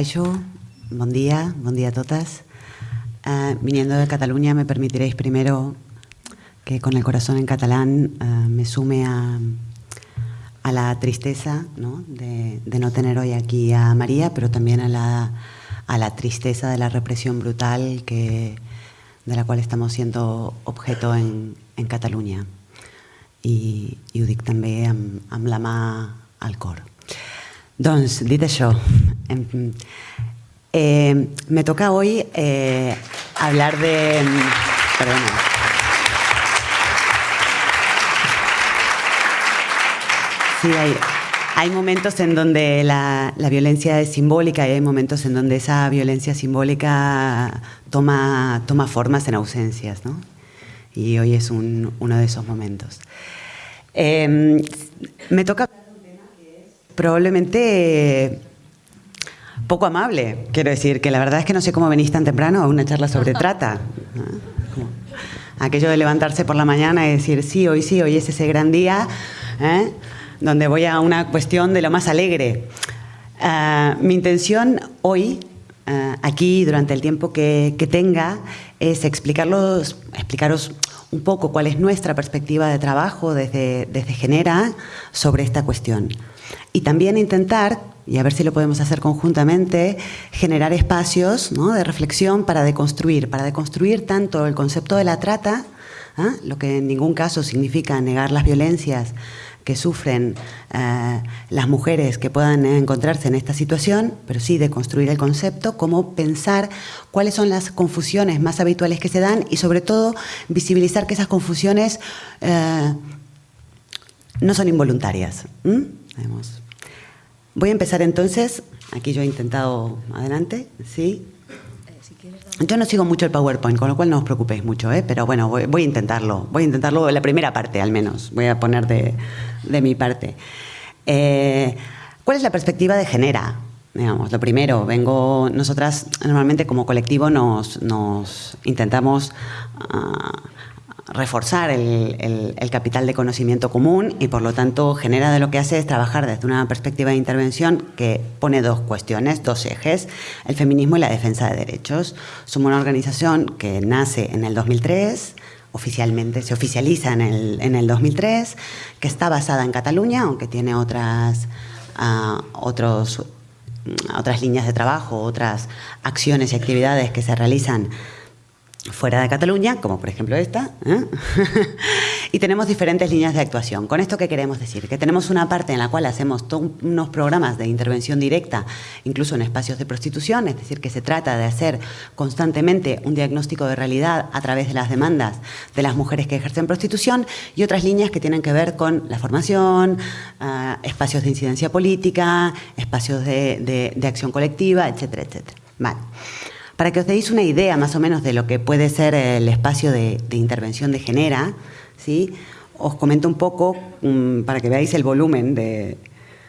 Kaixo, buen día, buen día a todas. Uh, viniendo de Cataluña me permitiréis primero que con el corazón en catalán uh, me sume a, a la tristeza ¿no? De, de, no tener hoy aquí a María, pero también a la, a la tristeza de la represión brutal que, de la cual estamos siendo objeto en, en Cataluña. I, i ho dic també amb, amb la mà al cor. Doncs, dit això, eh, me toca hoy eh, hablar de... Perdona. Sí, hay, momentos en donde la, la, violencia es simbólica y hay momentos en donde esa violencia simbólica toma, toma formas en ausencias, ¿no? Y hoy es un, uno de esos momentos. Eh, me toca probablemente poco amable. Quiero decir que la verdad es que no sé cómo venís tan temprano a una charla sobre trata. Aquello de levantarse por la mañana y decir, sí, hoy sí, hoy es ese gran día, ¿eh? donde voy a una cuestión de lo más alegre. Uh, mi intención hoy, uh, aquí, durante el tiempo que, que tenga, es explicarlos, explicaros un poco cuál es nuestra perspectiva de trabajo desde, desde Genera sobre esta cuestión. Y también intentar, y a ver si lo podemos hacer conjuntamente, generar espacios ¿no? de reflexión para deconstruir, para deconstruir tanto el concepto de la trata, ¿eh? lo que en ningún caso significa negar las violencias que sufren eh, las mujeres que puedan encontrarse en esta situación, pero sí de construir el concepto, cómo pensar cuáles son las confusiones más habituales que se dan y sobre todo visibilizar que esas confusiones eh, no son involuntarias. Voy a empezar entonces, aquí yo he intentado, adelante, ¿sí? Yo no sigo mucho el PowerPoint, con lo cual no os preocupéis mucho, ¿eh? pero bueno, voy, a intentarlo. Voy a intentarlo la primera parte, al menos. Voy a poner de, de mi parte. Eh, ¿Cuál es la perspectiva de Genera? Digamos, lo primero, vengo, nosotras normalmente como colectivo nos, nos intentamos uh, reforzar el, capital de conocimiento común y por lo tanto genera de lo que hace es trabajar desde una perspectiva de intervención que pone dos cuestiones, dos ejes, el feminismo y la defensa de derechos. Somos una organización que nace en el 2003, oficialmente se oficializa en el, en el 2003, que está basada en Cataluña, aunque tiene otras, uh, otros, otras líneas de trabajo, otras acciones y actividades que se realizan fuera de Cataluña, como por ejemplo esta, ¿eh? y tenemos diferentes líneas de actuación. ¿Con esto qué queremos decir? Que tenemos una parte en la cual hacemos unos programas de intervención directa, incluso en espacios de prostitución, es decir, que se trata de hacer constantemente un diagnóstico de realidad a través de las demandas de las mujeres que ejercen prostitución, y otras líneas que tienen que ver con la formación, uh, espacios de incidencia política, espacios de, de, de acción colectiva, etcétera, etcétera. Vale. Para que os deis una idea más o menos de lo que puede ser el espacio de, intervención de Genera, ¿sí? os comento un poco, um, para que veáis el volumen de,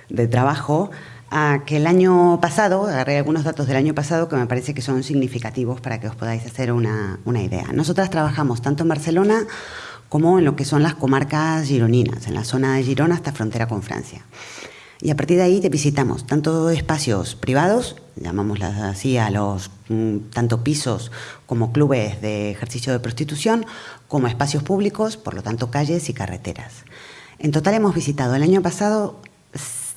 de trabajo, a que el año pasado, agarré algunos datos del año pasado que me parece que son significativos para que os podáis hacer una, una idea. Nosotras trabajamos tanto en Barcelona como en lo que son las comarcas gironinas, en la zona de Girona hasta frontera con Francia. Y a partir de ahí te visitamos tanto espacios privados, llamámoslas así a los mm, tanto pisos como clubes de ejercicio de prostitución, como espacios públicos, por lo tanto calles y carreteras. En total hemos visitado el año pasado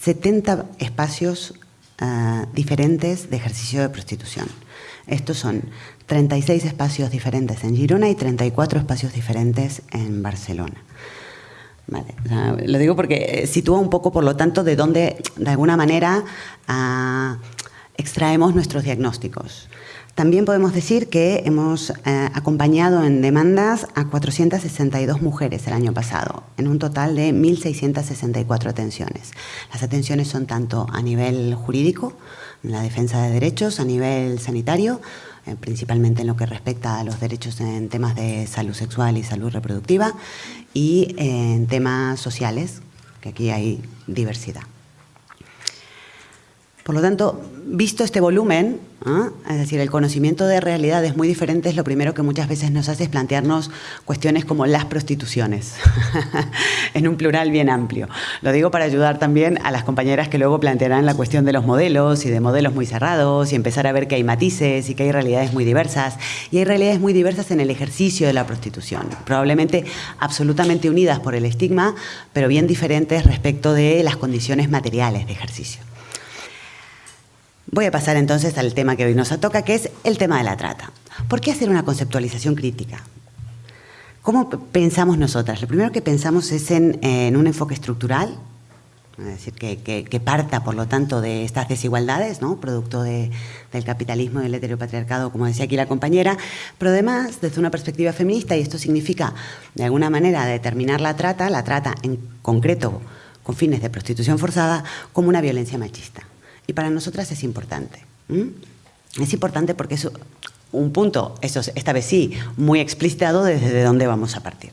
70 espacios uh, diferentes de ejercicio de prostitución. Estos son 36 espacios diferentes en Girona y 34 espacios diferentes en Barcelona. Vale, lo digo porque eh, sitúa un poco, por lo tanto, de dónde, de alguna manera, uh, extraemos nuestros diagnósticos. También podemos decir que hemos eh, acompañado en demandas a 462 mujeres el año pasado, en un total de 1.664 atenciones. Las atenciones son tanto a nivel jurídico, la defensa de derechos, a nivel sanitario, eh, principalmente en lo que respecta a los derechos en temas de salud sexual y salud reproductiva, y en temas sociales, que aquí hay diversidad. Por lo tanto, visto este volumen, ¿ah? es decir, el conocimiento de realidades muy diferentes, lo primero que muchas veces nos hace es plantearnos cuestiones como las prostituciones, en un plural bien amplio. Lo digo para ayudar también a las compañeras que luego plantearán la cuestión de los modelos y de modelos muy cerrados y empezar a ver que hay matices y que hay realidades muy diversas. Y hay realidades muy diversas en el ejercicio de la prostitución, probablemente absolutamente unidas por el estigma, pero bien diferentes respecto de las condiciones materiales de ejercicio. Voy a pasar entonces al tema que hoy nos toca, que es el tema de la trata. ¿Por qué hacer una conceptualización crítica? ¿Cómo pensamos nosotras? Lo primero que pensamos es en, un enfoque estructural, es decir, que, parta, por lo tanto, de estas desigualdades, ¿no? producto del capitalismo y del heteropatriarcado, como decía aquí la compañera, pero además desde una perspectiva feminista, y esto significa, de alguna manera, determinar la trata, la trata en concreto con fines de prostitución forzada, como una violencia machista. Y para nosotras es importante. Es importante porque es un punto, eso esta vez sí, muy explicitado desde dónde vamos a partir.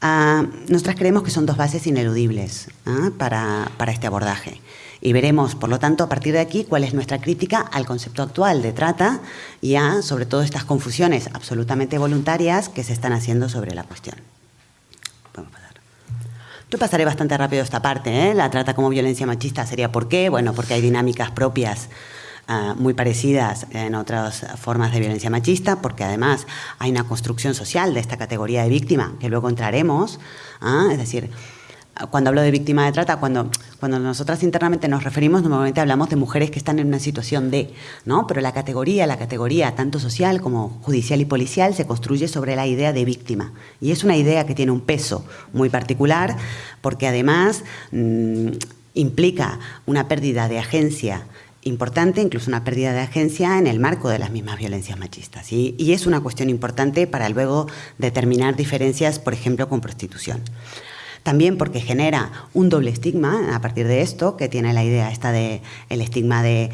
Ah, nosotras creemos que son dos bases ineludibles ¿ah? para, para este abordaje. Y veremos, por lo tanto, a partir de aquí, cuál es nuestra crítica al concepto actual de trata y a, sobre todo, estas confusiones absolutamente voluntarias que se están haciendo sobre la cuestión. Yo pasaré bastante rápido esta parte. ¿eh? La trata como violencia machista sería ¿por qué? Bueno, porque hay dinámicas propias ah, muy parecidas en otras formas de violencia machista, porque además hay una construcción social de esta categoría de víctima, que luego entraremos. ¿ah? Es decir, cuando hablo de víctima de trata, cuando, cuando nosotras internamente nos referimos, normalmente hablamos de mujeres que están en una situación de, ¿no? Pero la categoría, la categoría tanto social como judicial y policial se construye sobre la idea de víctima. Y es una idea que tiene un peso muy particular porque además mm, implica una pérdida de agencia importante, incluso una pérdida de agencia en el marco de las mismas violencias machistas. Y es una cuestión importante para luego determinar diferencias, por ejemplo, con prostitución. También porque genera un doble estigma a partir de esto, que tiene la idea esta de el estigma de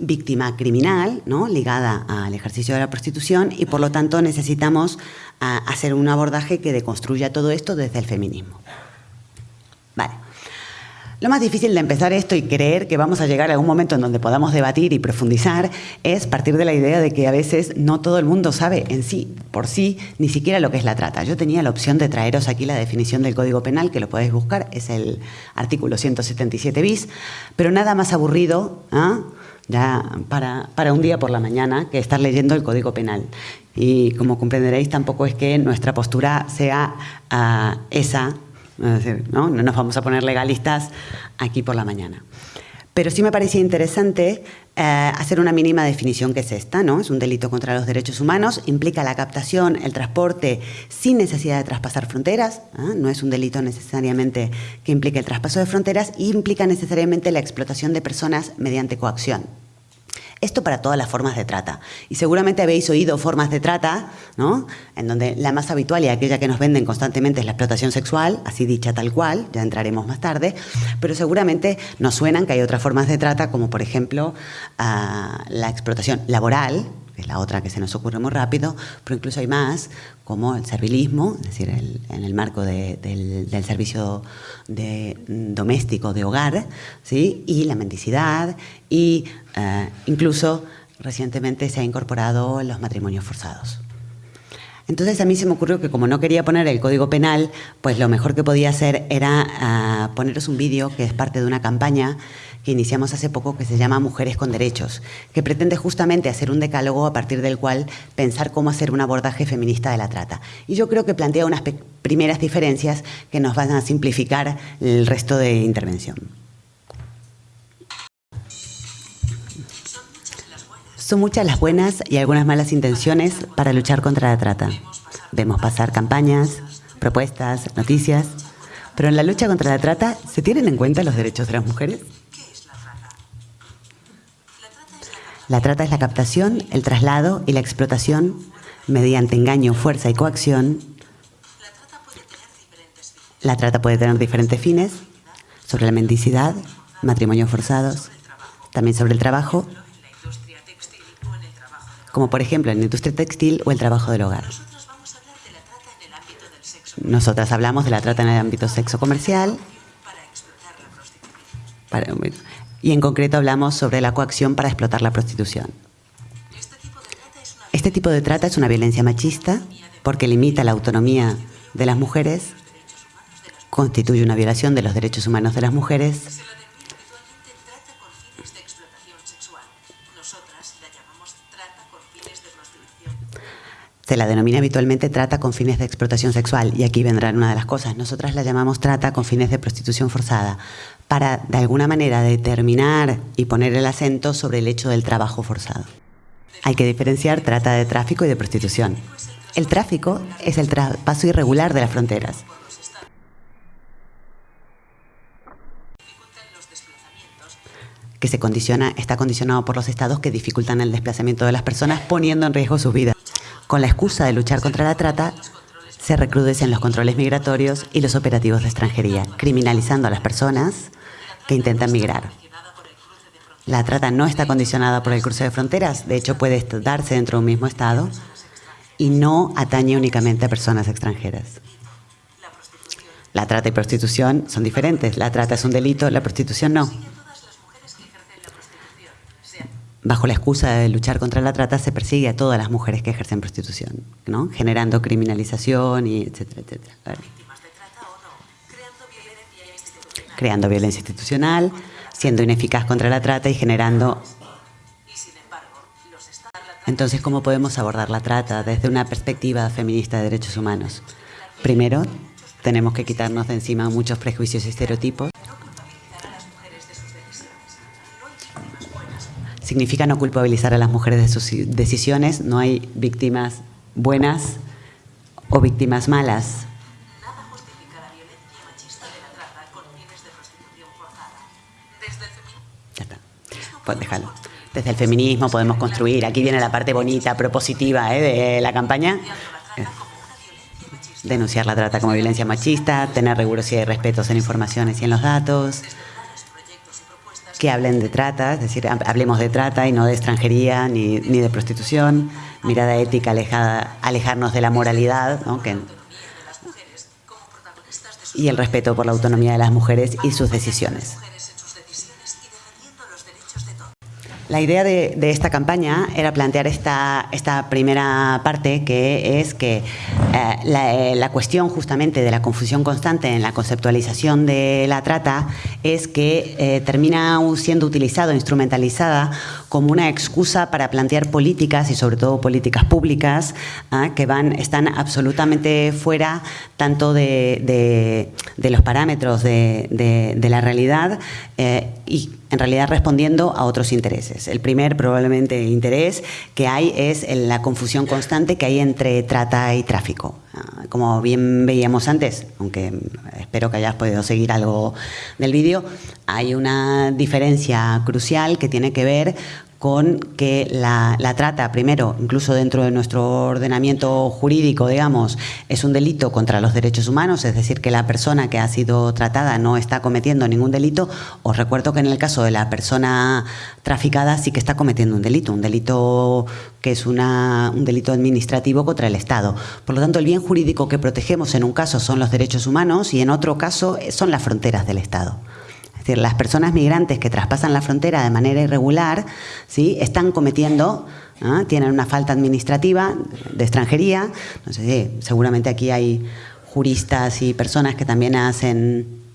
víctima criminal, ¿no? ligada al ejercicio de la prostitución y por lo tanto necesitamos ah, hacer un abordaje que deconstruya todo esto desde el feminismo. Lo más difícil de empezar esto y creer que vamos a llegar a algún momento en donde podamos debatir y profundizar es partir de la idea de que a veces no todo el mundo sabe en sí, por sí, ni siquiera lo que es la trata. Yo tenía la opción de traeros aquí la definición del Código Penal, que lo podéis buscar, es el artículo 177 bis, pero nada más aburrido ¿ah? ya para, para un día por la mañana que estar leyendo el Código Penal. Y como comprenderéis, tampoco es que nuestra postura sea ah, esa ¿no? nos vamos a poner legalistas aquí por la mañana. Pero sí me parecía interesante eh, hacer una mínima definición que es esta, ¿no? Es un delito contra los derechos humanos, implica la captación, el transporte sin necesidad de traspasar fronteras, ¿ah? no es un delito necesariamente que implique el traspaso de fronteras, y implica necesariamente la explotación de personas mediante coacción. Esto para todas las formas de trata. Y seguramente habéis oído formas de trata, ¿no? En donde la más habitual y aquella que nos venden constantemente es la explotación sexual, así dicha tal cual, ya entraremos más tarde, pero seguramente nos suenan que hay otras formas de trata, como por ejemplo ah, la explotación laboral, que es la otra que se nos ocurre muy rápido, pero incluso hay más, como el servilismo, es decir, en el marco del, servicio de, doméstico de hogar, ¿sí? y la mendicidad, y eh, incluso recientemente se ha incorporado los matrimonios forzados. Entonces a mí se me ocurrió que como no quería poner el código penal, pues lo mejor que podía hacer era ah, poneros un vídeo que es parte de una campaña que iniciamos hace poco que se llama Mujeres con Derechos, que pretende justamente hacer un decálogo a partir del cual pensar cómo hacer un abordaje feminista de la trata. Y yo creo que plantea unas primeras diferencias que nos van a simplificar el resto de intervención. Son muchas las buenas y algunas malas intenciones para luchar contra la trata. Vemos pasar campañas, propuestas, noticias, pero en la lucha contra la trata, ¿se tienen en cuenta los derechos de las mujeres? La trata es la captación, el traslado y la explotación mediante engaño, fuerza y coacción. La trata puede tener diferentes fines, sobre la mendicidad, matrimonios forzados, también sobre el trabajo, como por ejemplo en la industria textil o el trabajo del hogar. Nosotras hablamos de la trata en el ámbito sexo comercial, y en concreto hablamos sobre la coacción para explotar la prostitución. Este tipo de trata es una violencia machista porque limita la autonomía de las mujeres, constituye una violación de los derechos humanos de las mujeres Se la denomina habitualmente trata con fines de explotación sexual y aquí vendrá una de las cosas. Nosotras la llamamos trata con fines de prostitución forzada para de alguna manera determinar y poner el acento sobre el hecho del trabajo forzado. Hay que diferenciar trata de tráfico y de prostitución. El tráfico es el paso irregular de las fronteras. que se condiciona, está condicionado por los estados que dificultan el desplazamiento de las personas poniendo en riesgo sus vidas. Con la excusa de luchar contra la trata, se recrudecen los controles migratorios y los operativos de extranjería, criminalizando a las personas que intentan migrar. La trata no está condicionada por el cruce de fronteras, de hecho puede darse dentro de un mismo Estado y no atañe únicamente a personas extranjeras. La trata y prostitución son diferentes. La trata es un delito, la prostitución no bajo la excusa de luchar contra la trata, se persigue a todas las mujeres que ejercen prostitución, ¿no? generando criminalización, y etcétera, etcétera. Creando violencia institucional, siendo ineficaz contra la trata y generando... Entonces, ¿cómo podemos abordar la trata desde una perspectiva feminista de derechos humanos? Primero, tenemos que quitarnos de encima muchos prejuicios y estereotipos significa no culpabilizar a las mujeres de sus decisiones. No hay víctimas buenas o víctimas malas. Ya está. Pues déjalo. Desde el feminismo podemos construir. Aquí viene la parte bonita, propositiva ¿eh? de la campaña. Denunciar la trata como violencia machista, tener rigurosidad y respeto en informaciones y en los datos que hablen de trata, es decir, hablemos de trata y no de extranjería ni, de prostitución, mirada ética alejada, alejarnos de la moralidad, y el respeto por la autonomía de las mujeres y sus decisiones. La idea de, esta campaña era plantear esta, esta primera parte, que es que eh, eh, la, cuestión justamente de la confusión constante en la conceptualización de la trata es que eh, termina siendo utilizado, instrumentalizada como una excusa para plantear políticas y sobre todo políticas públicas ¿ah? que van, están absolutamente fuera tanto de, los parámetros de, la realidad y en realidad respondiendo a otros intereses. El primer probablemente interés que hay es la confusión constante que hay entre trata y tráfico. Ah, como bien veíamos antes, aunque espero que hayas podido seguir algo del vídeo, hay una diferencia crucial que tiene que ver con que la, trata, primero, incluso dentro de nuestro ordenamiento jurídico, digamos, es un delito contra los derechos humanos, es decir, que la persona que ha sido tratada no está cometiendo ningún delito. Os recuerdo que en el caso de la persona traficada sí que está cometiendo un delito, un delito que es una, un delito administrativo contra el Estado. Por lo tanto, el bien jurídico que protegemos en un caso son los derechos humanos y en otro caso son las fronteras del Estado decir, las personas migrantes que traspasan la frontera de manera irregular ¿sí? están cometiendo, ¿ah? tienen una falta administrativa de extranjería. No sé, seguramente aquí hay juristas y personas que también hacen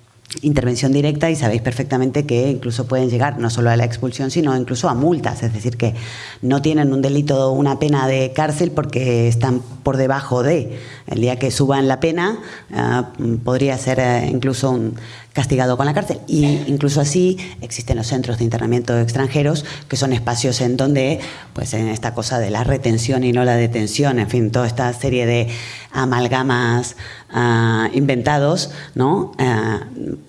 intervención directa y sabéis perfectamente que incluso pueden llegar no solo a la expulsión, sino incluso a multas, es decir, que no tienen un delito, una pena de cárcel porque están por debajo de. El día que suban la pena ah, podría ser eh, incluso un, castigado con la cárcel. Y incluso así existen los centros de internamiento de extranjeros, que son espacios en donde, pues en esta cosa de la retención y no la detención, en fin, toda esta serie de amalgamas ah, inventados, ¿no? Ah,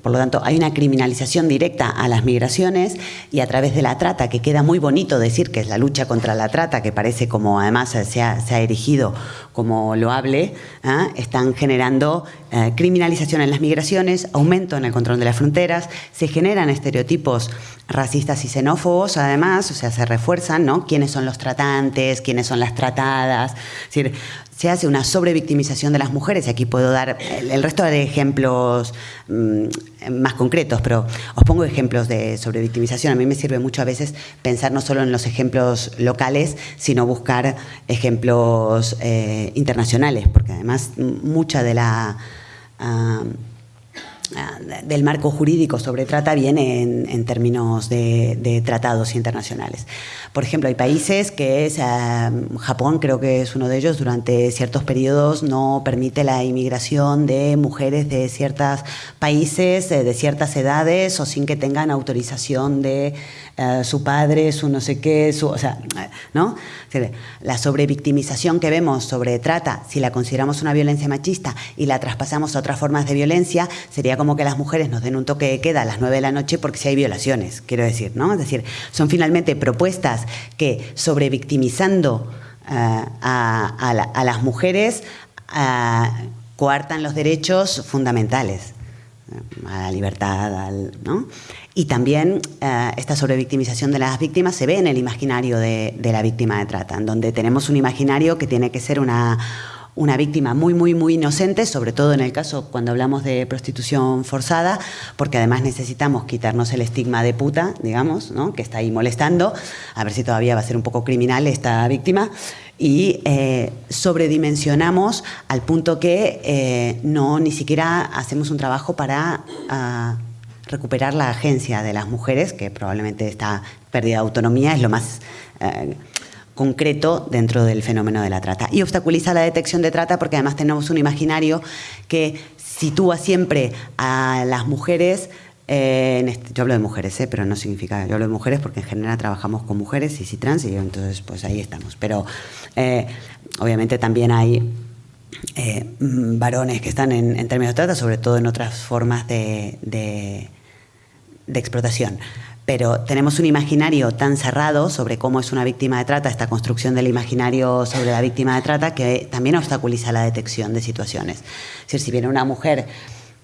por lo tanto, hay una criminalización directa a las migraciones y a través de la trata, que queda muy bonito decir que es la lucha contra la trata, que parece como además se ha, se ha erigido como loable, ¿ah? están generando eh, criminalización en las migraciones, aumento en el control de las fronteras, se generan estereotipos racistas y xenófobos, además, o sea, se refuerzan, ¿no? ¿Quiénes son los tratantes? ¿Quiénes son las tratadas? Es decir, se hace una sobrevictimización de las mujeres, y aquí puedo dar el, resto de ejemplos mm, más concretos, pero os pongo ejemplos de sobrevictimización. A mí me sirve mucho a veces pensar no solo en los ejemplos locales, sino buscar ejemplos eh, internacionales, porque además mucha de la... Ah, del marco jurídico sobre trata viene en, términos de, tratados internacionales. Por ejemplo, hay países que es, ah, Japón creo que es uno de ellos, durante ciertos periodos no permite la inmigración de mujeres de ciertos países, eh, de ciertas edades o sin que tengan autorización de eh, su padre, su no sé qué, su, o sea, ¿no? La sobrevictimización que vemos sobre trata, si la consideramos una violencia machista y la traspasamos a otras formas de violencia, sería como que las mujeres nos den un toque de queda a las 9 de la noche porque si hay violaciones, quiero decir, ¿no? Es decir, son finalmente propuestas que sobrevictimizando uh, a, a, las mujeres coartan los derechos fundamentales a la libertad, al, ¿no? Y también eh, esta sobrevictimización de las víctimas se ve en el imaginario de, la víctima de trata, en donde tenemos un imaginario que tiene que ser una, una víctima muy, muy, muy inocente, sobre todo en el caso cuando hablamos de prostitución forzada, porque además necesitamos quitarnos el estigma de puta, digamos, ¿no? que está ahí molestando, a ver si todavía va a ser un poco criminal esta víctima, y eh, sobredimensionamos al punto que eh, no ni siquiera hacemos un trabajo para... Ah, recuperar la agencia de las mujeres, que probablemente esta pérdida de autonomía es lo más eh, concreto dentro del fenómeno de la trata. Y obstaculiza la detección de trata porque además tenemos un imaginario que sitúa siempre a las mujeres eh, en este, yo hablo de mujeres, eh, pero no significa, yo hablo de mujeres porque en general trabajamos con mujeres y si trans, y entonces pues ahí estamos. Pero obviamente también hay varones que están en, términos de trata, sobre todo en otras formas de explotación. Pero tenemos un imaginario tan cerrado sobre cómo es una víctima de trata, esta construcción del imaginario sobre la víctima de trata, que también obstaculiza la detección de situaciones. Es decir, si viene una mujer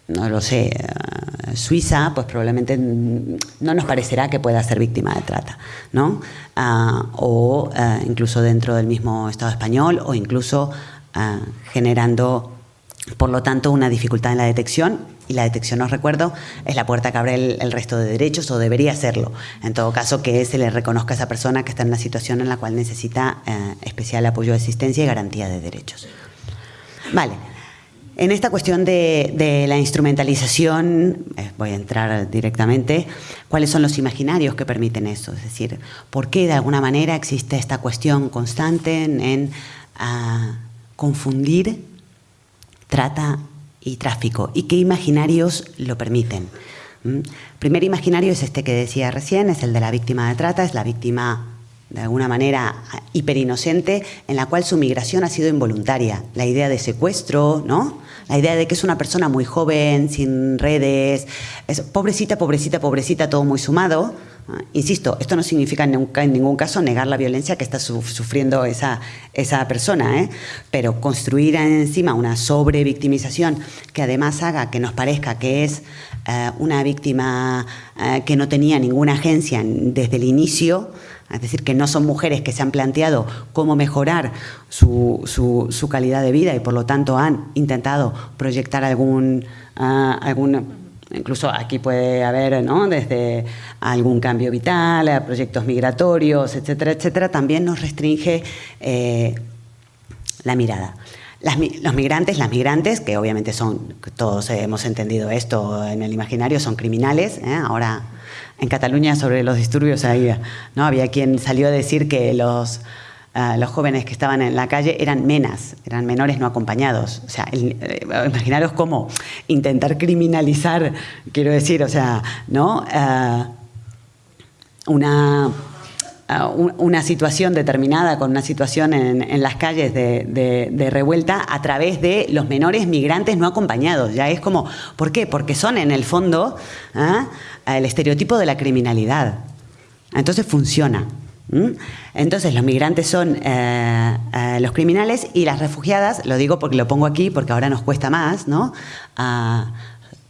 no lo sé, eh, suiza, pues probablemente no nos parecerá que pueda ser víctima de trata, ¿no? Ah, o eh, incluso dentro del mismo Estado español, o incluso ah, generando, por lo tanto, una dificultad en la detección y la detección, os recuerdo, es la puerta que abre el, resto de derechos o debería serlo. En todo caso, que se le reconozca a esa persona que está en una situación en la cual necesita eh, especial apoyo asistencia y garantía de derechos. Vale. En esta cuestión de, la instrumentalización, eh, voy a entrar directamente, ¿cuáles son los imaginarios que permiten eso? Es decir, ¿por qué de alguna manera existe esta cuestión constante en, ah, confundir trata y tráfico y qué imaginarios lo permiten. ¿Mm? Primer imaginario es este que decía recién, es el de la víctima de trata, es la víctima de alguna manera hiperinocente en la cual su migración ha sido involuntaria. La idea de secuestro, ¿no? La idea de que es una persona muy joven, sin redes, es pobrecita, pobrecita, pobrecita, todo muy sumado, insisto, esto no significa en ningún, caso negar la violencia que está sufriendo esa, esa persona, ¿eh? pero construir encima una sobrevictimización que además haga que nos parezca que es eh, una víctima eh, que no tenía ninguna agencia desde el inicio, es decir, que no son mujeres que se han planteado cómo mejorar su, su, calidad de vida y por lo tanto han intentado proyectar algún, ah, algún Incluso aquí puede haber, ¿no? desde algún cambio vital, a proyectos migratorios, etcétera, etcétera, también nos restringe eh, la mirada. los migrantes, las migrantes, que obviamente son, todos hemos entendido esto en el imaginario, son criminales. ¿eh? Ahora, en Cataluña, sobre los disturbios, ¿no? había quien salió a decir que los los jóvenes que estaban en la calle eran menas, eran menores no acompañados. O sea, eh, imaginaros cómo intentar criminalizar, quiero decir, o sea, ¿no? Eh, una, eh, una situación determinada con una situación en, las calles de, revuelta a través de los menores migrantes no acompañados. Ya es como, ¿por qué? Porque son en el fondo el estereotipo de la criminalidad. Entonces funciona. ¿Mm? Entonces los migrantes son eh, eh, los criminales y las refugiadas, lo digo porque lo pongo aquí porque ahora nos cuesta más, ¿no?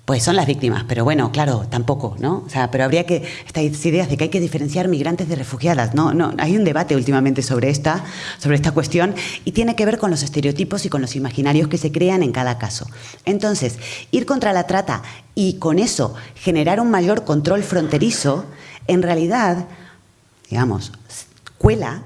pues son las víctimas, pero bueno, claro, tampoco, ¿no? O sea, pero habría que, estas ideas de que hay que diferenciar migrantes de refugiadas, no, no, hay un debate últimamente sobre esta, sobre esta cuestión y tiene que ver con los estereotipos y con los imaginarios que se crean en cada caso. Entonces, ir contra la trata y con eso generar un mayor control fronterizo, en realidad, digamos, cuela,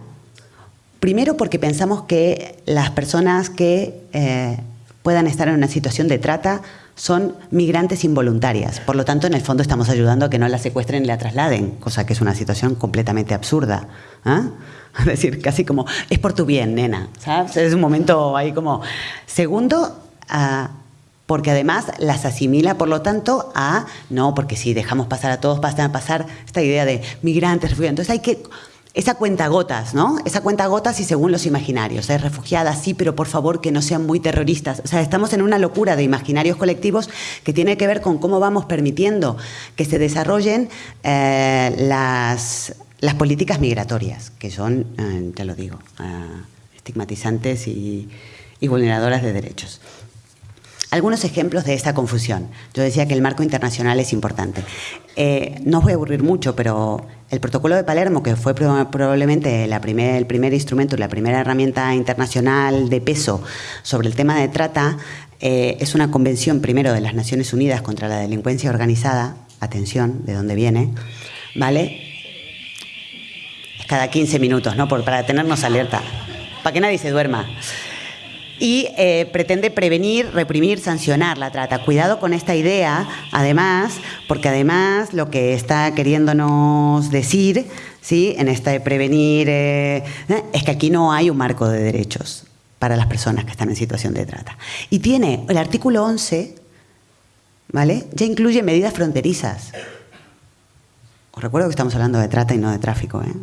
primero porque pensamos que las personas que eh, puedan estar en una situación de trata son migrantes involuntarias. Por lo tanto, en el fondo estamos ayudando a que no la secuestren y la trasladen, cosa que es una situación completamente absurda. ¿ah? Es decir, casi como, es por tu bien, nena. Es un momento ahí como... Segundo, ah, porque además las asimila, por lo tanto, a, no, porque si dejamos pasar a todos, pasan a pasar esta idea de migrantes, refugiados. Entonces hay que esa cuenta gotas, ¿no? Esa cuenta gotas y según los imaginarios. Es refugiada, sí, pero por favor que no sean muy terroristas. O sea, estamos en una locura de imaginarios colectivos que tiene que ver con cómo vamos permitiendo que se desarrollen eh, las, las, políticas migratorias, que son, eh, ya lo digo, eh, estigmatizantes y, y vulneradoras de derechos. Algunos ejemplos de esta confusión. Yo decía que el marco internacional es importante. Eh, no os voy a aburrir mucho, pero el protocolo de Palermo, que fue probablemente la el primer instrumento la primera herramienta internacional de peso sobre el tema de trata, eh, es una convención primero de las Naciones Unidas contra la delincuencia organizada, atención, de dónde viene, ¿vale? Es cada 15 minutos, ¿no? Para tenernos alerta, para que nadie se duerma y eh, pretende prevenir, reprimir, sancionar la trata. Cuidado con esta idea, además, porque además lo que está queriéndonos decir, ¿sí? en esta de prevenir, eh, es que aquí no hay un marco de derechos para las personas que están en situación de trata. Y tiene el artículo 11, ¿vale? Ya incluye medidas fronterizas. Os recuerdo que estamos hablando de trata y no de tráfico, ¿eh?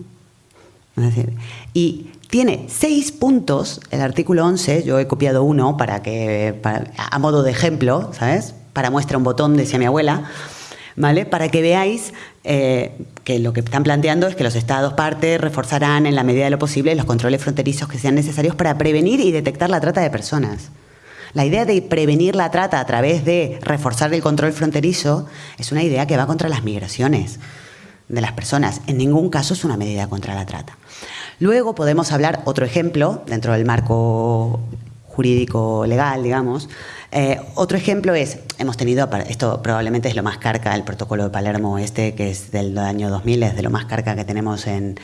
Es decir, y tiene seis puntos, el artículo 11, yo he copiado uno para que, a modo de ejemplo, ¿sabes? Para muestra un botón, decía mi abuela, ¿vale? Para que veáis eh, que lo que están planteando es que los Estados partes reforzarán en la medida de lo posible los controles fronterizos que sean necesarios para prevenir y detectar la trata de personas. La idea de prevenir la trata a través de reforzar el control fronterizo es una idea que va contra las migraciones de las personas. En ningún caso es una medida contra la trata. Luego podemos hablar, otro ejemplo, dentro del marco jurídico legal, digamos, eh, otro ejemplo es, hemos tenido, esto probablemente es lo más carca, el protocolo de Palermo este, que es del año 2000, es de lo más carca que tenemos en,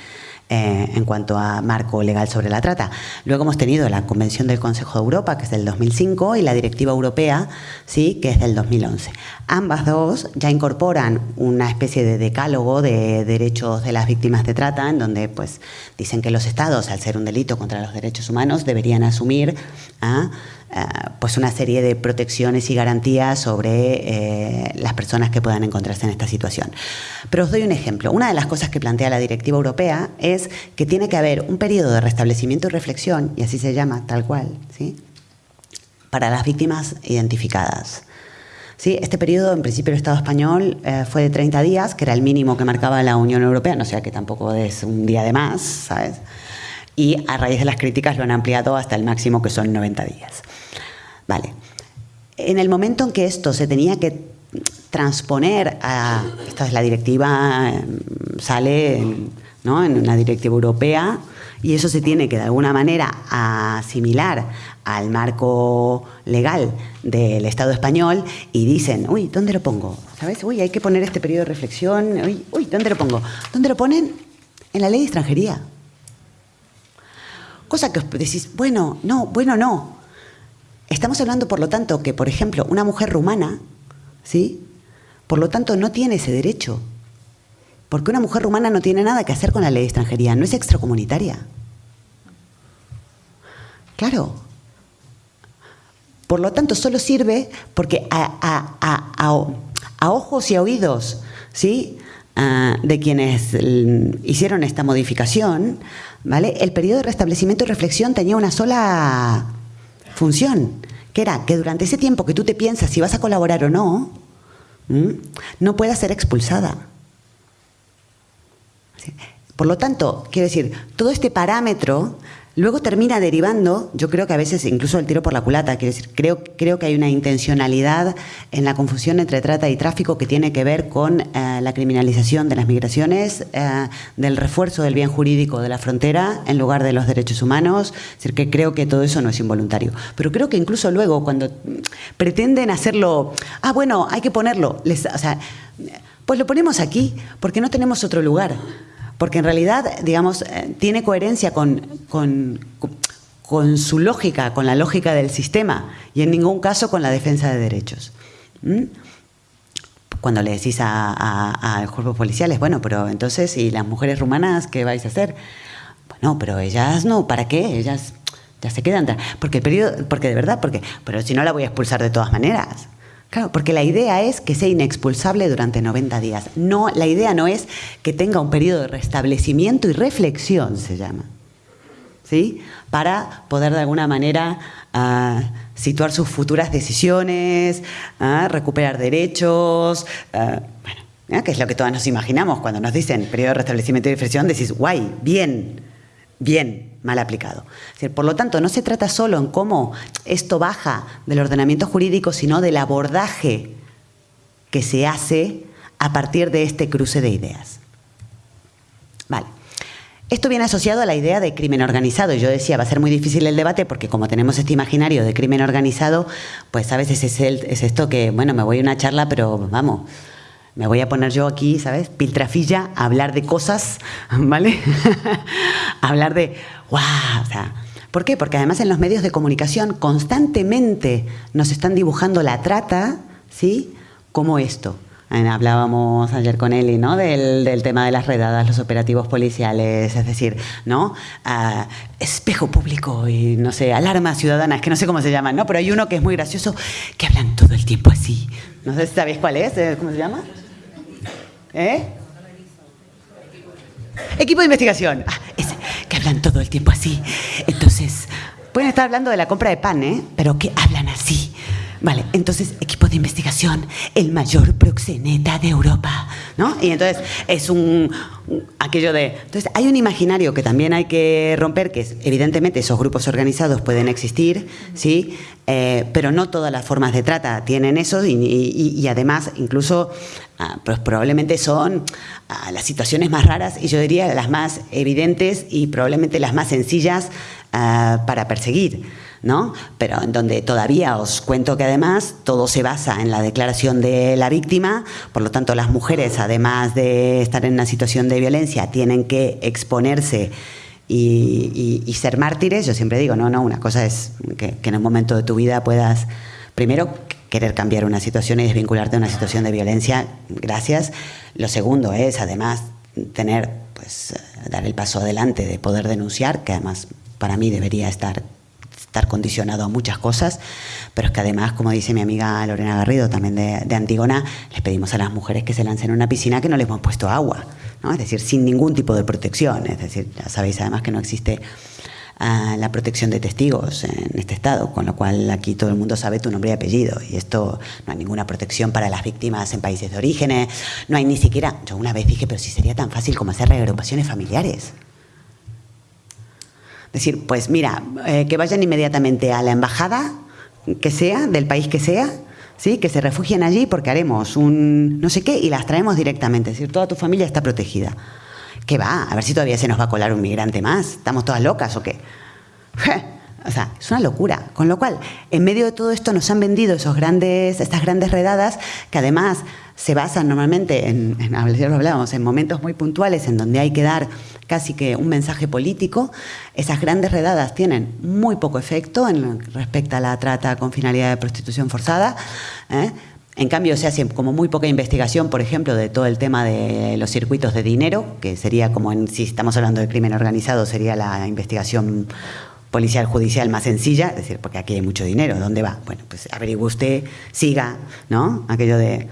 eh, en cuanto a marco legal sobre la trata. Luego hemos tenido la Convención del Consejo de Europa, que es del 2005, y la Directiva Europea, ¿sí? que es del 2011. Ambas dos ya incorporan una especie de decálogo de derechos de las víctimas de trata, en donde pues, dicen que los estados, al ser un delito contra los derechos humanos, deberían asumir... Eh, pues una serie de protecciones y garantías sobre eh, las personas que puedan encontrarse en esta situación. Pero os doy un ejemplo. Una de las cosas que plantea la directiva europea es que tiene que haber un periodo de restablecimiento y reflexión, y así se llama, tal cual, ¿sí? para las víctimas identificadas. ¿Sí? Este periodo, en principio, el Estado español eh, fue de 30 días, que era el mínimo que marcaba la Unión Europea, no sea que tampoco es un día de más, ¿sabes? Y a raíz de las críticas lo han ampliado hasta el máximo, que son 90 días. Vale. En el momento en que esto se tenía que transponer a. Esta es la directiva, em, sale ¿no? en una directiva europea y eso se tiene que de alguna manera asimilar al marco legal del Estado español y dicen, uy, ¿dónde lo pongo? ¿Sabes? Uy, hay que poner este periodo de reflexión. Uy, uy, ¿dónde lo pongo? ¿Dónde lo ponen? En la ley de extranjería. Cosa que os decís, bueno, no, bueno, no. Estamos hablando, por lo tanto, que, por ejemplo, una mujer rumana, ¿sí? Por lo tanto, no tiene ese derecho. Porque una mujer rumana no tiene nada que hacer con la ley de extranjería, no es extracomunitaria. Claro. Por lo tanto, solo sirve porque a, ojos y a oídos ¿sí? Ah, de quienes hicieron esta modificación, ¿vale? el periodo de restablecimiento y reflexión tenía una sola función, que era que durante ese tiempo que tú te piensas si vas a colaborar o no, no pueda ser expulsada. Por lo tanto, quiero decir, todo este parámetro luego termina derivando, yo creo que a veces incluso el tiro por la culata, quiero decir, creo, creo que hay una intencionalidad en la confusión entre trata y tráfico que tiene que ver con eh, la criminalización de las migraciones, eh, del refuerzo del bien jurídico de la frontera en lugar de los derechos humanos, es decir, que creo que todo eso no es involuntario. Pero creo que incluso luego cuando pretenden hacerlo, ah, bueno, hay que ponerlo, les, o sea, pues lo ponemos aquí porque no tenemos otro lugar porque en realidad, digamos, eh, tiene coherencia con, con, su lógica, con la lógica del sistema y en ningún caso con la defensa de derechos. ¿Mm? Cuando le decís a, los cuerpos policiales, bueno, pero entonces, ¿y las mujeres rumanas qué vais a hacer? Bueno, pero ellas no, ¿para qué? Ellas ya se quedan. Porque el periodo, porque de verdad, porque, pero si no la voy a expulsar de todas maneras. Claro, porque la idea es que sea inexpulsable durante 90 días. No, la idea no es que tenga un periodo de restablecimiento y reflexión, se llama. ¿Sí? Para poder de alguna manera ah, situar sus futuras decisiones, ah, recuperar derechos. Uh, bueno, que es lo que todas nos imaginamos cuando nos dicen periodo de restablecimiento y reflexión, decís, guay, bien, bien mal aplicado. Por lo tanto, no se trata solo en cómo esto baja del ordenamiento jurídico, sino del abordaje que se hace a partir de este cruce de ideas. Vale. Esto viene asociado a la idea de crimen organizado. Yo decía, va a ser muy difícil el debate porque como tenemos este imaginario de crimen organizado, pues a veces es, es esto que, bueno, me voy a una charla, pero vamos, me voy a poner yo aquí, ¿sabes? Piltrafilla, hablar de cosas, ¿vale? hablar de, ¡wow! O sea, ¿Por qué? Porque además en los medios de comunicación constantemente nos están dibujando la trata, ¿sí? Como esto. Hablábamos ayer con Eli, ¿no? Del, tema de las redadas, los operativos policiales, es decir, ¿no? Ah, espejo público y, no sé, alarma ciudadana, es que no sé cómo se llaman, ¿no? Pero hay uno que es muy gracioso, que hablan todo el tiempo así. No sé si sabéis cuál es, ¿eh? ¿cómo se llama? ¿Eh? Equipo de investigación. Ah, ese, que hablan todo el tiempo así. Entonces, pueden estar hablando de la compra de pan, ¿eh? Pero que hablan así. Vale, entonces, equipo de investigación, el mayor proxeneta de Europa, ¿no? Y entonces es un, aquello de... Entonces, hay un imaginario que también hay que romper, que es, evidentemente, esos grupos organizados pueden existir, ¿sí? Eh, pero no todas las formas de trata tienen eso y, además, incluso, ah, pues probablemente son ah, las situaciones más raras y yo diría las más evidentes y probablemente las más sencillas ah, para perseguir. ¿no? Pero en donde todavía os cuento que además todo se basa en la declaración de la víctima, por lo tanto las mujeres, además de estar en una situación de violencia, tienen que exponerse y, ser mártires. Yo siempre digo, no, no, una cosa es que, en un momento de tu vida puedas, primero, querer cambiar una situación y desvincularte de una situación de violencia, gracias. Lo segundo es, además, tener, pues, dar el paso adelante de poder denunciar, que además para mí debería estar estar condicionado a muchas cosas, pero es que además, como dice mi amiga Lorena Garrido, también de, Antigona, les pedimos a las mujeres que se lancen en una piscina que no les hemos puesto agua, ¿no? es decir, sin ningún tipo de protección, es decir, ya sabéis además que no existe ah, la protección de testigos en este estado, con lo cual aquí todo el mundo sabe tu nombre y apellido y esto no hay ninguna protección para las víctimas en países de origen, no hay ni siquiera, yo una vez dije, pero si sería tan fácil como hacer reagrupaciones familiares decir, pues mira, eh, que vayan inmediatamente a la embajada, que sea, del país que sea, ¿sí? que se refugien allí porque haremos un no sé qué y las traemos directamente. Es decir, toda tu familia está protegida. ¿Qué va? A ver si todavía se nos va a colar un migrante más. ¿Estamos todas locas o qué? O sea, es una locura. Con lo cual, en medio de todo esto nos han vendido esos grandes, estas grandes redadas que además se basan normalmente en, hablábamos, en momentos muy puntuales en donde hay que dar casi que un mensaje político. Esas grandes redadas tienen muy poco efecto en respecto a la trata con finalidad de prostitución forzada. ¿eh? En cambio, se hace como muy poca investigación, por ejemplo, de todo el tema de los circuitos de dinero, que sería como, si estamos hablando de crimen organizado, sería la investigación policial judicial más sencilla, es decir, porque aquí hay mucho dinero, ¿dónde va? Bueno, pues averigüe usted, siga, ¿no? Aquello de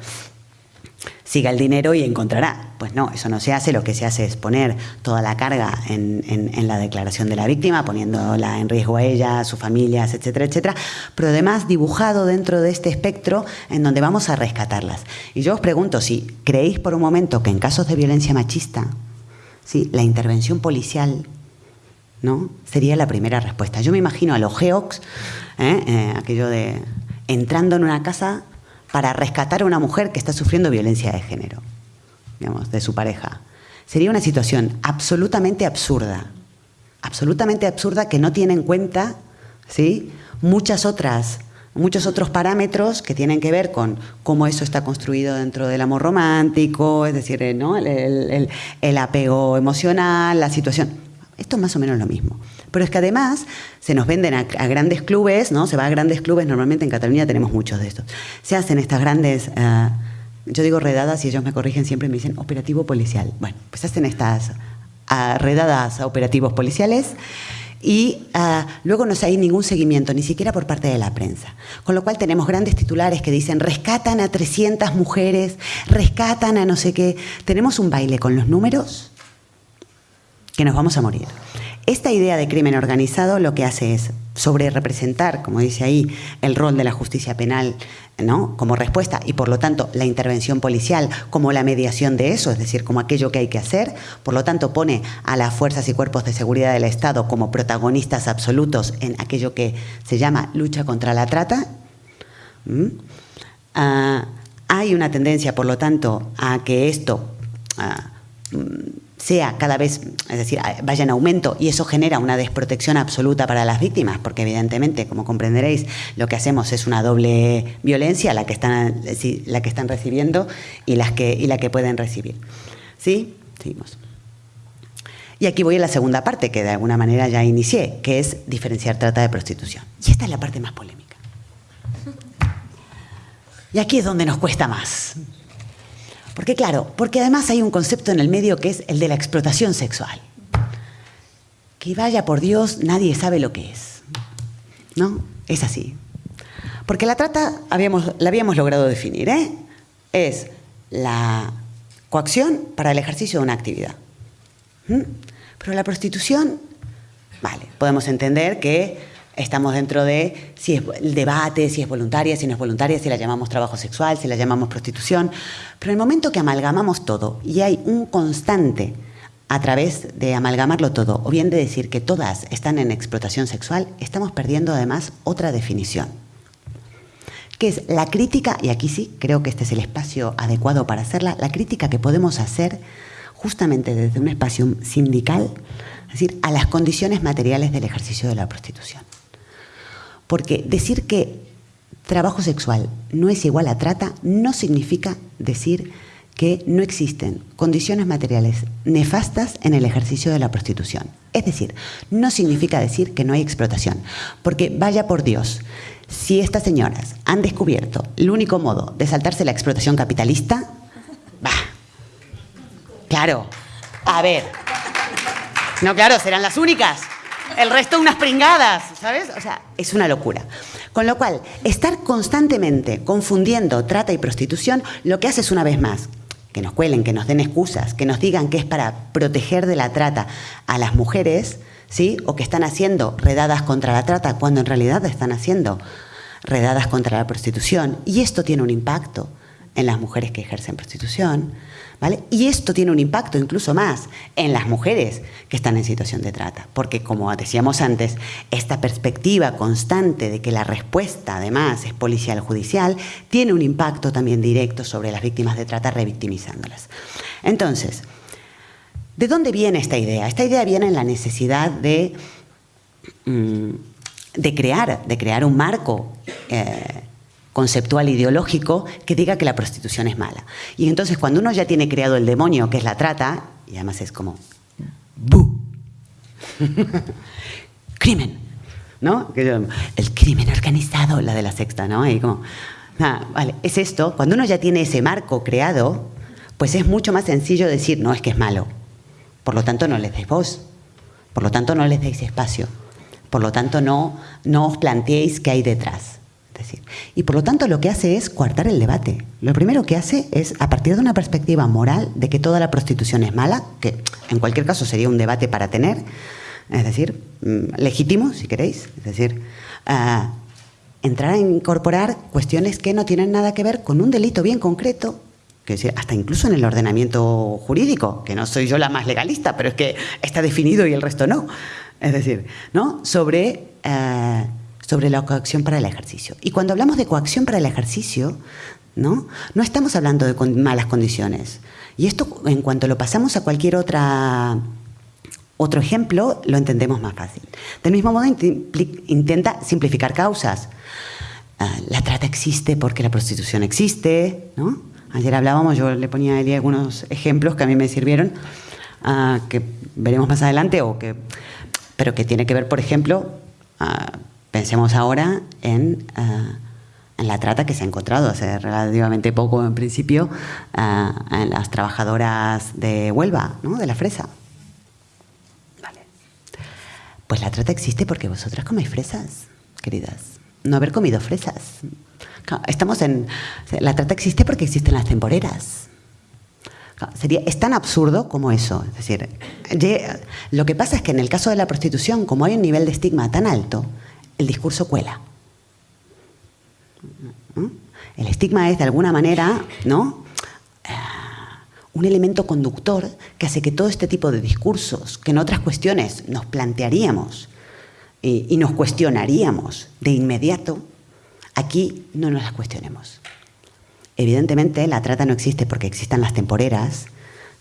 siga el dinero y encontrará. Pues no, eso no se hace, lo que se hace es poner toda la carga en, la declaración de la víctima, poniéndola en riesgo a ella, a sus familias, etcétera, etcétera, pero además dibujado dentro de este espectro en donde vamos a rescatarlas. Y yo os pregunto si creéis por un momento que en casos de violencia machista, ¿sí? la intervención policial ¿no? Sería la primera respuesta. Yo me imagino a los geox, ¿eh? Eh, aquello de entrando en una casa para rescatar a una mujer que está sufriendo violencia de género, digamos, de su pareja. Sería una situación absolutamente absurda, absolutamente absurda que no tiene en cuenta ¿sí? muchas otras muchos otros parámetros que tienen que ver con cómo eso está construido dentro del amor romántico, es decir, ¿no? el, apego emocional, la situación. Esto es más o menos lo mismo. Pero es que además se nos venden a, grandes clubes, ¿no? Se va a grandes clubes, normalmente en Cataluña tenemos muchos de estos. Se hacen estas grandes, eh, yo digo redadas y ellos me corrigen siempre y me dicen operativo policial. Bueno, pues hacen estas uh, redadas a operativos policiales y ah, luego no hay ningún seguimiento, ni siquiera por parte de la prensa. Con lo cual tenemos grandes titulares que dicen rescatan a 300 mujeres, rescatan a no sé qué. Tenemos un baile con los números que nos vamos a morir. Esta idea de crimen organizado lo que hace es sobre representar, como dice ahí, el rol de la justicia penal ¿no? como respuesta y por lo tanto la intervención policial como la mediación de eso, es decir, como aquello que hay que hacer, por lo tanto pone a las fuerzas y cuerpos de seguridad del Estado como protagonistas absolutos en aquello que se llama lucha contra la trata. Ah, hay una tendencia, por lo tanto, a que esto... Ah, sea cada vez, es decir, vaya en aumento y eso genera una desprotección absoluta para las víctimas, porque evidentemente, como comprenderéis, lo que hacemos es una doble violencia, la que están, la que están recibiendo y, las que, y la que pueden recibir. ¿Sí? Seguimos. Y aquí voy a la segunda parte, que de alguna manera ya inicié, que es diferenciar trata de prostitución. Y esta es la parte más polémica. Y aquí es donde nos cuesta más. Porque claro, porque además hay un concepto en el medio que es el de la explotación sexual. Que vaya por Dios, nadie sabe lo que es. ¿No? Es así. Porque la trata habíamos, la habíamos logrado definir, ¿eh? Es la coacción para el ejercicio de una actividad. ¿Mm? Pero la prostitución, vale, podemos entender que Estamos dentro de si es el debate, si es voluntaria, si no es voluntaria, si la llamamos trabajo sexual, si la llamamos prostitución. Pero en el momento que amalgamamos todo y hay un constante a través de amalgamarlo todo, o bien de decir que todas están en explotación sexual, estamos perdiendo además otra definición, que es la crítica, y aquí sí, creo que este es el espacio adecuado para hacerla, la crítica que podemos hacer justamente desde un espacio sindical, es decir, a las condiciones materiales del ejercicio de la prostitución. Porque decir que trabajo sexual no es igual a trata no significa decir que no existen condiciones materiales nefastas en el ejercicio de la prostitución. Es decir, no significa decir que no hay explotación, porque vaya por Dios, si estas señoras han descubierto el único modo de saltarse la explotación capitalista, va. Claro, a ver. No, claro, serán las únicas el resto unas pringadas, ¿sabes? O sea, es una locura. Con lo cual, estar constantemente confundiendo trata y prostitución, lo que hace es una vez más que nos cuelen, que nos den excusas, que nos digan que es para proteger de la trata a las mujeres, ¿sí? O que están haciendo redadas contra la trata cuando en realidad están haciendo redadas contra la prostitución. Y esto tiene un impacto en las mujeres que ejercen prostitución. Y esto tiene un impacto incluso más en las mujeres que están en situación de trata, porque como decíamos antes, esta perspectiva constante de que la respuesta además es policial judicial tiene un impacto también directo sobre las víctimas de trata revictimizándolas. Entonces, ¿de dónde viene esta idea? Esta idea viene en la necesidad de, mm, de, crear, de crear un marco eh, conceptual ideológico que diga que la prostitución es mala. Y entonces cuando uno ya tiene creado el demonio, que es la trata, y además es como, ¡bu! crimen, ¿no? El crimen organizado, la de la sexta, ¿no? Y como, vale, es esto, cuando uno ya tiene ese marco creado, pues es mucho más sencillo decir, no, es que es malo. Por lo tanto, no les deis voz. Por lo tanto, no les deis espacio. Por lo tanto, no, no os planteéis qué hay detrás. Y por lo tanto lo que hace es coartar el debate. Lo primero que hace es, a partir de una perspectiva moral de que toda la prostitución es mala, que en cualquier caso sería un debate para tener, es decir, mm, legítimo, si queréis, es decir, ah, entrar a incorporar cuestiones que no tienen nada que ver con un delito bien concreto, que decir, hasta incluso en el ordenamiento jurídico, que no soy yo la más legalista, pero es que está definido y el resto no. Es decir, ¿no? Sobre, eh, sobre la coacción para el ejercicio. Y cuando hablamos de coacción para el ejercicio, ¿no? No estamos hablando de malas condiciones. Y esto, en cuanto lo pasamos a cualquier otra otro ejemplo, lo entendemos más fácil. Del mismo modo, intenta simplificar causas. Ah, la trata existe porque la prostitución existe, ¿no? Ayer hablábamos, yo le ponía a Eli algunos ejemplos que a mí me sirvieron, ah, que veremos más adelante, o que, pero que tiene que ver, por ejemplo, ah, pensemos ahora en, en, la trata que se ha encontrado hace relativamente poco, en principio, en las trabajadoras de Huelva, ¿no? de la fresa. Pues la trata existe porque vosotras coméis fresas, queridas. No haber comido fresas. Estamos en. La trata existe porque existen las temporeras. Sería, es tan absurdo como eso. Es decir, lo que pasa es que en el caso de la prostitución, como hay un nivel de estigma tan alto, el discurso cuela. El estigma es de alguna manera, ¿no? un elemento conductor que hace que todo este tipo de discursos, que en otras cuestiones nos plantearíamos y, nos cuestionaríamos de inmediato, aquí no nos las cuestionemos. Evidentemente la trata no existe porque existan las temporeras,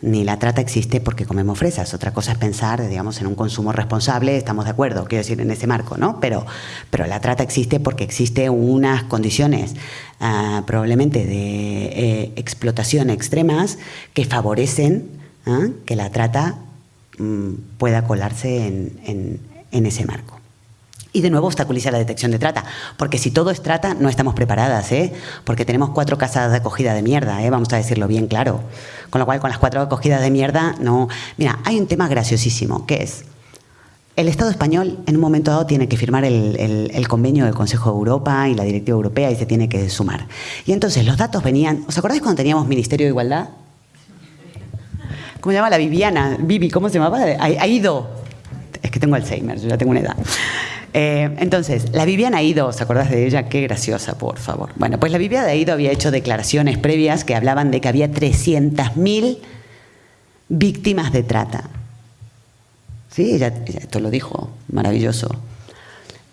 ni la trata existe porque comemos fresas. Otra cosa es pensar, digamos, en un consumo responsable, estamos de acuerdo, quiero decir, en ese marco, ¿no? Pero, pero la trata existe porque existe unas condiciones ah, probablemente de eh, explotación extremas que favorecen ¿ah? que la trata mm, pueda colarse en, en ese marco. Y de nuevo obstaculiza la detección de trata, porque si todo es trata, no estamos preparadas, ¿eh? porque tenemos cuatro casas de acogida de mierda, ¿eh? vamos a decirlo bien claro. Con lo cual, con las cuatro acogidas de mierda, no... Mira, hay un tema graciosísimo, que es, el Estado español en un momento dado tiene que firmar el, el, convenio del Consejo de Europa y la Directiva Europea y se tiene que sumar. Y entonces los datos venían... ¿Os acordáis cuando teníamos Ministerio de Igualdad? ¿Cómo se llama la Viviana? Vivi, ¿cómo se llamaba? Ha ido. Es que tengo Alzheimer, yo ya tengo una edad. Eh, entonces, la Viviana Aido, ¿os acordás de ella? Qué graciosa, por favor. Bueno, pues la Viviana Aido había hecho declaraciones previas que hablaban de que había 300.000 víctimas de trata. Sí, ella, esto lo dijo, maravilloso.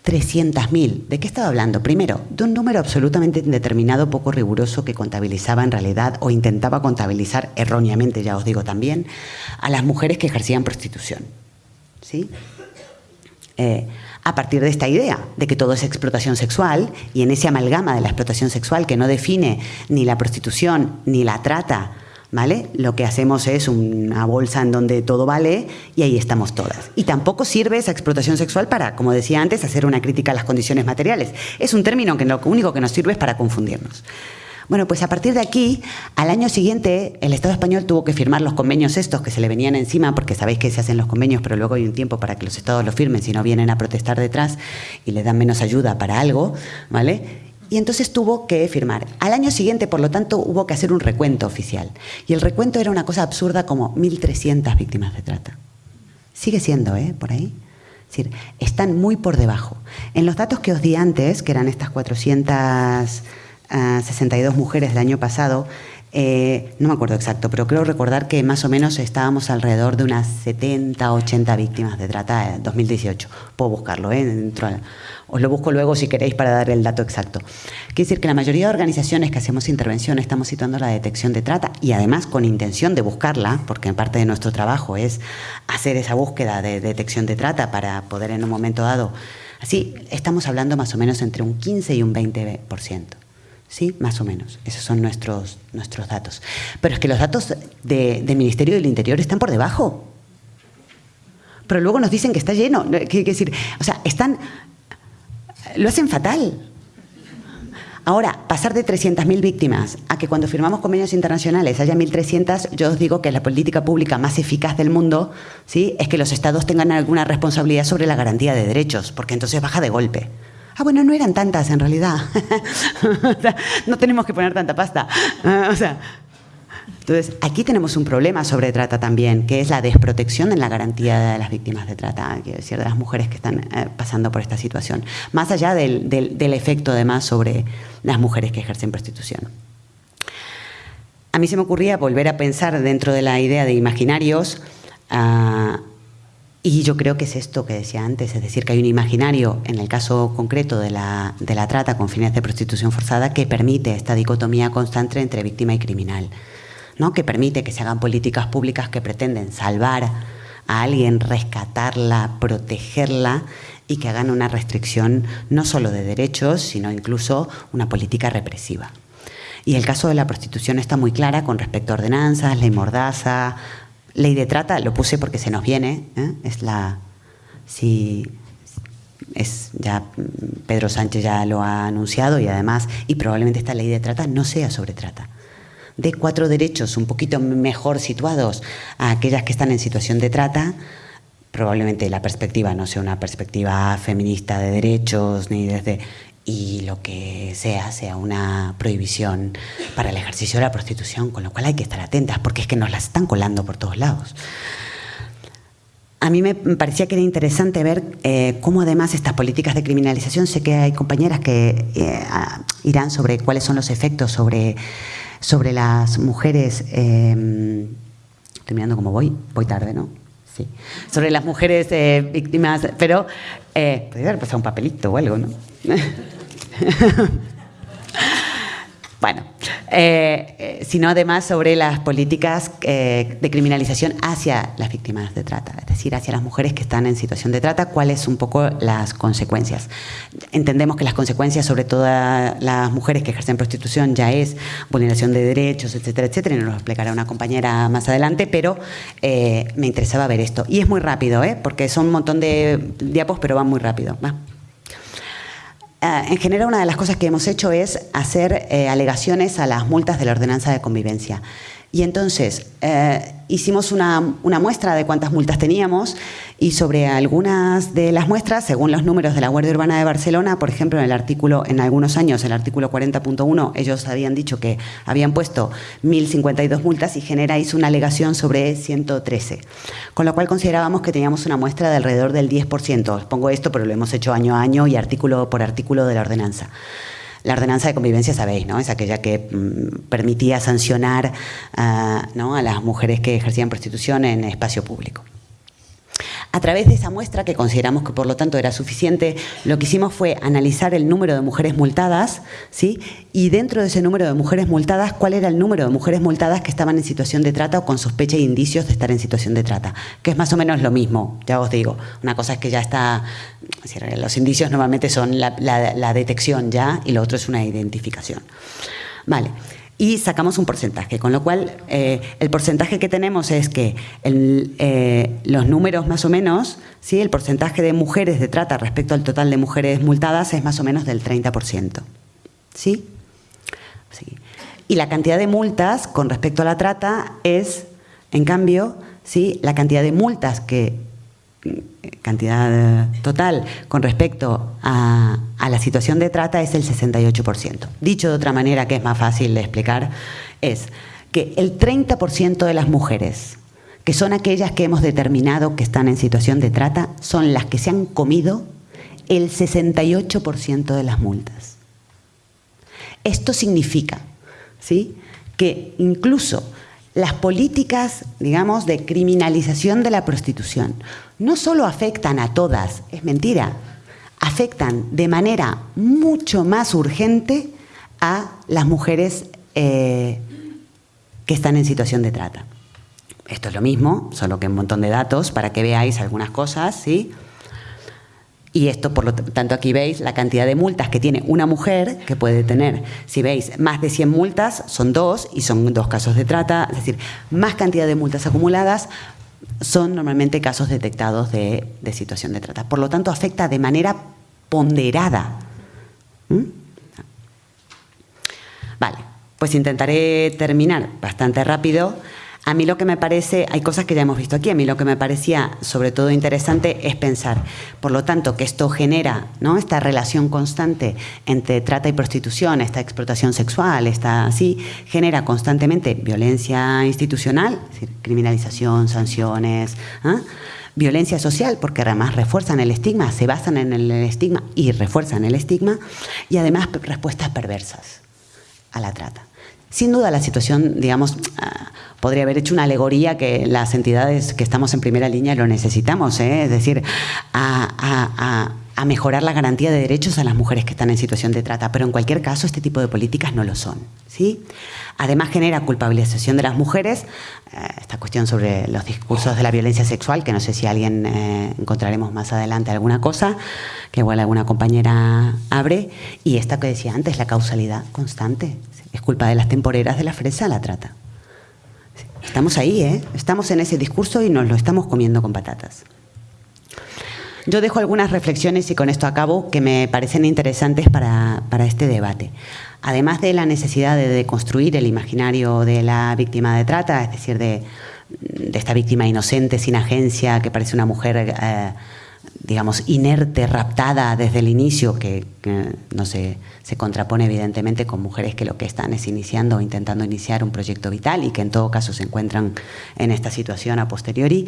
300.000. ¿De qué estaba hablando? Primero, de un número absolutamente indeterminado, poco riguroso, que contabilizaba en realidad o intentaba contabilizar erróneamente, ya os digo también, a las mujeres que ejercían prostitución. ¿Sí? Eh, a partir de esta idea de que todo es explotación sexual y en ese amalgama de la explotación sexual que no define ni la prostitución ni la trata, ¿vale? Lo que hacemos es una bolsa en donde todo vale y ahí estamos todas. Y tampoco sirve esa explotación sexual para, como decía antes, hacer una crítica a las condiciones materiales. Es un término que lo único que nos sirve es para confundirnos. Bueno, pues a partir de aquí, al año siguiente, el Estado español tuvo que firmar los convenios estos que se le venían encima, porque sabéis que se hacen los convenios, pero luego hay un tiempo para que los Estados los firmen, si no vienen a protestar detrás y le dan menos ayuda para algo, ¿vale? Y entonces tuvo que firmar. Al año siguiente, por lo tanto, hubo que hacer un recuento oficial. Y el recuento era una cosa absurda como 1.300 víctimas de trata. Sigue siendo, ¿eh? Por ahí. Es decir, están muy por debajo. En los datos que os di antes, que eran estas 400 62 mujeres del año pasado, eh, no me acuerdo exacto, pero creo recordar que más o menos estábamos alrededor de unas 70, 80 víctimas de trata en 2018. Puedo buscarlo, ¿eh? Dentro, os lo busco luego si queréis para dar el dato exacto. Quiere decir que la mayoría de organizaciones que hacemos intervención estamos situando la detección de trata y además con intención de buscarla, porque parte de nuestro trabajo es hacer esa búsqueda de detección de trata para poder en un momento dado. Así, estamos hablando más o menos entre un 15 y un 20%. ¿Sí? Más o menos. Esos son nuestros, nuestros datos. Pero es que los datos del Ministerio del Interior están por debajo. Pero luego nos dicen que está lleno. Quiere decir, o sea, están. Lo hacen fatal. Ahora, pasar de 300.000 víctimas a que cuando firmamos convenios internacionales haya 1.300, yo os digo que la política pública más eficaz del mundo ¿sí? es que los estados tengan alguna responsabilidad sobre la garantía de derechos, porque entonces baja de golpe. Ah, bueno, no eran tantas en realidad. no tenemos que poner tanta pasta. Ah, o sea, entonces, aquí tenemos un problema sobre trata también, que es la desprotección en la garantía de las víctimas de trata, quiero decir, de las mujeres que están eh, pasando por esta situación, más allá del, del, efecto además sobre las mujeres que ejercen prostitución. A mí se me ocurría volver a pensar dentro de la idea de imaginarios, Y yo creo que es esto que decía antes, es decir, que hay un imaginario, en el caso concreto de la, de la trata con fines de prostitución forzada, que permite esta dicotomía constante entre víctima y criminal, ¿no? que permite que se hagan políticas públicas que pretenden salvar a alguien, rescatarla, protegerla y que hagan una restricción no solo de derechos, sino incluso una política represiva. Y el caso de la prostitución está muy clara con respecto a ordenanzas, ley mordaza, Ley de trata, lo puse porque se nos viene, ¿eh? es la... Si, es ya Pedro Sánchez ya lo ha anunciado y además, y probablemente esta ley de trata no sea sobre trata. De cuatro derechos un poquito mejor situados a aquellas que están en situación de trata, probablemente la perspectiva no sea una perspectiva feminista de derechos ni desde y lo que sea sea una prohibición para el ejercicio de la prostitución, con lo cual hay que estar atentas porque es que nos las están colando por todos lados. A mí me parecía que era interesante ver eh, cómo además estas políticas de criminalización, sé que hay compañeras que eh, irán sobre cuáles son los efectos sobre, sobre las mujeres, eh, estoy mirando cómo voy, voy tarde, ¿no? Sí. Sobre las mujeres víctimas, pero podría haber pasado un papelito o algo, ¿no? bueno, eh, eh, sino además sobre las políticas eh, de criminalización hacia las víctimas de trata, es decir, hacia las mujeres que están en situación de trata, cuáles son un poco las consecuencias. Entendemos que las consecuencias sobre todas las mujeres que ejercen prostitución ya es vulneración de derechos, etcétera, etcétera, y nos lo explicará una compañera más adelante, pero me interesaba ver esto. Y es muy rápido, porque son un montón de diapos, pero van muy rápido. Ah, en general, una de las cosas que hemos hecho es hacer eh, alegaciones a las multas de la ordenanza de convivencia. Y entonces eh, hicimos una, muestra de cuántas multas teníamos y sobre algunas de las muestras, según los números de la Guardia Urbana de Barcelona, por ejemplo, en el artículo, en algunos años, el artículo 40.1, ellos habían dicho que habían puesto 1.052 multas y Genera una alegación sobre 113. Con lo cual considerábamos que teníamos una muestra de alrededor del 10%. Os pongo esto, pero lo hemos hecho año a año y artículo por artículo de la ordenanza. La ordenanza de convivencia, sabéis, ¿no? Es aquella que mm, permitía sancionar a las mujeres que ejercían prostitución en espacio público. A través de esa muestra, que consideramos que por lo tanto era suficiente, lo que hicimos fue analizar el número de mujeres multadas, ¿sí? y dentro de ese número de mujeres multadas, cuál era el número de mujeres multadas que estaban en situación de trata o con sospecha e indicios de estar en situación de trata, que es más o menos lo mismo, ya os digo. Una cosa es que ya está, los indicios normalmente son la, la detección ya y lo otro es una identificación. Vale y sacamos un porcentaje, con lo cual eh, el porcentaje que tenemos es que eh, los números más o menos, ¿sí? el porcentaje de mujeres de trata respecto al total de mujeres multadas es más o menos del 30%. ¿Sí? sí. Y la cantidad de multas con respecto a la trata es, en cambio, ¿sí? la cantidad de multas que cantidad total con respecto a, la situación de trata es el 68%. Dicho de otra manera, que es más fácil de explicar, es que el 30% de las mujeres, que son aquellas que hemos determinado que están en situación de trata, son las que se han comido el 68% de las multas. Esto significa ¿sí? que incluso las políticas, digamos, de criminalización de la prostitución no solo afectan a todas, es mentira, afectan de manera mucho más urgente a las mujeres eh, que están en situación de trata. Esto es lo mismo, solo que un montón de datos para que veáis algunas cosas, ¿sí? Y esto, por lo tanto, aquí veis la cantidad de multas que tiene una mujer que puede tener. Si veis más de 100 multas, son dos y son dos casos de trata. Es decir, más cantidad de multas acumuladas son normalmente casos detectados de, situación de trata. Por lo tanto, afecta de manera ponderada. ¿Mm? Vale, pues intentaré terminar bastante rápido. A mí lo que me parece, hay cosas que ya hemos visto aquí, a mí lo que me parecía sobre todo interesante es pensar, por lo tanto, que esto genera ¿no? esta relación constante entre trata y prostitución, esta explotación sexual, esta así, genera constantemente violencia institucional, criminalización, sanciones, ¿ah? violencia social, porque además refuerzan el estigma, se basan en el estigma y refuerzan el estigma, y además respuestas perversas a la trata sin duda la situación, digamos, ah, podría haber hecho una alegoría que las entidades que estamos en primera línea lo necesitamos, ¿eh? es decir, a, mejorar la garantía de derechos a las mujeres que están en situación de trata, pero en cualquier caso este tipo de políticas no lo son. ¿sí? Además genera culpabilización de las mujeres, eh, esta cuestión sobre los discursos de la violencia sexual, que no sé si alguien eh, encontraremos más adelante alguna cosa, que igual alguna compañera abre, y esta que decía antes, la causalidad constante. Es culpa de las temporeras de la fresa la trata. Estamos ahí, ¿eh? Estamos en ese discurso y nos lo estamos comiendo con patatas. Yo dejo algunas reflexiones y con esto acabo que me parecen interesantes para, este debate. Además de la necesidad de deconstruir el imaginario de la víctima de trata, es decir, de, esta víctima inocente, sin agencia, que parece una mujer... Eh, digamos, inerte, raptada desde el inicio, que, no se, se, contrapone evidentemente con mujeres que lo que están es iniciando o intentando iniciar un proyecto vital y que en todo caso se encuentran en esta situación a posteriori.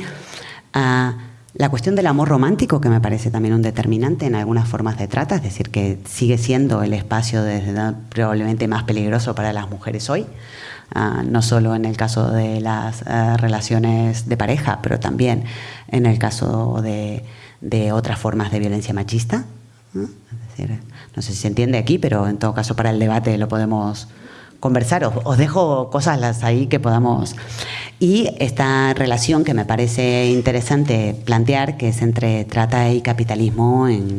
Ah, la cuestión del amor romántico, que me parece también un determinante en algunas formas de trata, es decir, que sigue siendo el espacio probablemente más peligroso para las mujeres hoy, ah, no solo en el caso de las ah, relaciones de pareja, pero también en el caso de de otras formas de violencia machista. ¿no? sé si se entiende aquí, pero en todo caso para el debate lo podemos conversar. Os, dejo cosas las ahí que podamos... Y esta relación que me parece interesante plantear, que es entre trata y capitalismo en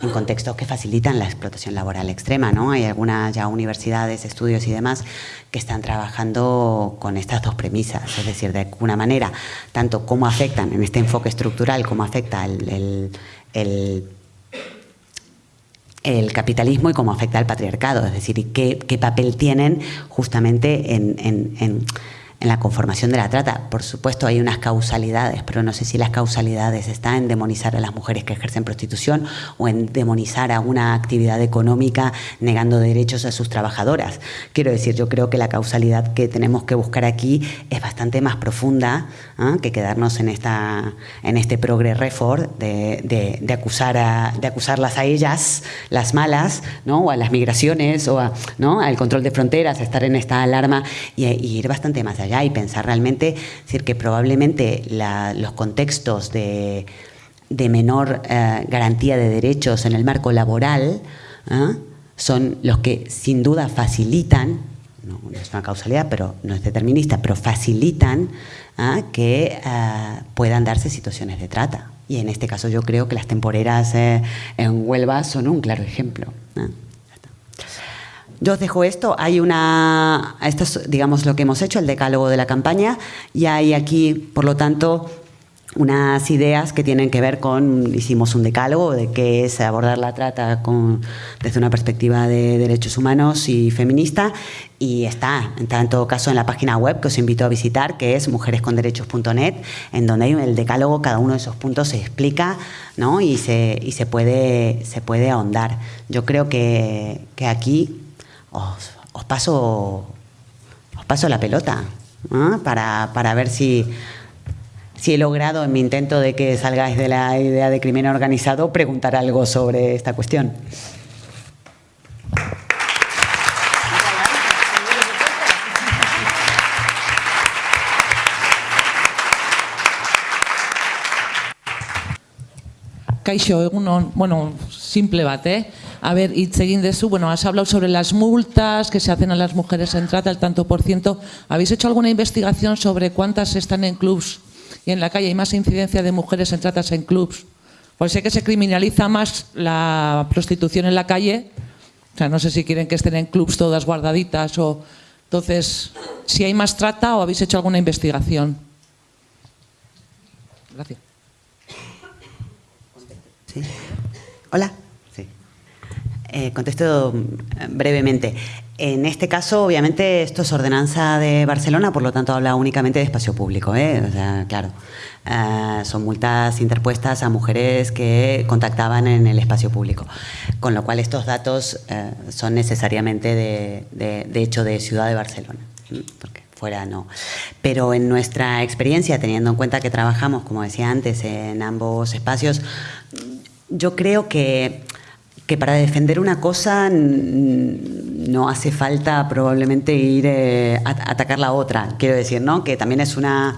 en contextos que facilitan la explotación laboral extrema. ¿no? Hay algunas ya universidades, estudios y demás que están trabajando con estas dos premisas, es decir, de alguna manera, tanto cómo afectan en este enfoque estructural, cómo afecta el, el, capitalismo y cómo afecta al patriarcado, es decir, qué, papel tienen justamente en en la conformación de la trata. Por supuesto hay unas causalidades, pero no sé si las causalidades están en demonizar a las mujeres que ejercen prostitución o en demonizar a una actividad económica negando derechos a sus trabajadoras. Quiero decir, yo creo que la causalidad que tenemos que buscar aquí es bastante más profunda ¿ah? que quedarnos en, esta, en este progre refor de, de, acusar a, de acusarlas a ellas, las malas, ¿no? o a las migraciones, o a, ¿no? al control de fronteras, estar en esta alarma y, y ir bastante más allá y pensar realmente, decir, que probablemente los contextos de, menor eh, garantía de derechos en el marco laboral ¿eh? son los que sin duda facilitan, no, es una causalidad, pero no es determinista, pero facilitan ¿eh? que puedan darse situaciones de trata. Y en este caso yo creo que las temporeras en Huelva son un claro ejemplo. Yo os dejo esto, hay una, esto es digamos lo que hemos hecho, el decálogo de la campaña, y hay aquí, por lo tanto, unas ideas que tienen que ver con, hicimos un decálogo de qué es abordar la trata con, desde una perspectiva de derechos humanos y feminista y está, en todo caso en la página web que os invito a visitar que es mujeresconderechos.net en donde hay el decálogo, cada uno de esos puntos se explica ¿no? y, se, y se, puede, se puede ahondar. Yo creo que, que aquí os, paso, os paso la pelota para, para, ver si, si he logrado en mi intento de que salgáis de la idea de crimen organizado preguntar algo sobre esta cuestión. Kaixo, egunon, bueno, simple bat, eh? A ver, hitz egin dezu, bueno, has hablado sobre las multas que se hacen a las mujeres en trata, el tanto por ciento. ¿Habéis hecho alguna investigación sobre cuántas están en clubs y en la calle? ¿Hay más incidencia de mujeres en tratas en clubs? Pues sé que se criminaliza más la prostitución en la calle. O sea, no sé si quieren que estén en clubs todas guardaditas o... Entonces, si hay más trata o habéis hecho alguna investigación. Gracias. Hola. Eh, contesto mm, brevemente. En este caso, obviamente, esto es ordenanza de Barcelona, por lo tanto habla únicamente de espacio público. ¿eh? O sea, claro, eh, son multas interpuestas a mujeres que contactaban en el espacio público. Con lo cual estos datos son necesariamente de, de, hecho de Ciudad de Barcelona. Porque fuera no. Pero en nuestra experiencia, teniendo en cuenta que trabajamos, como decía antes, en ambos espacios, yo creo que que para defender una cosa no hace falta probablemente ir eh, a atacar la otra, quiero decir, ¿no? Que también es una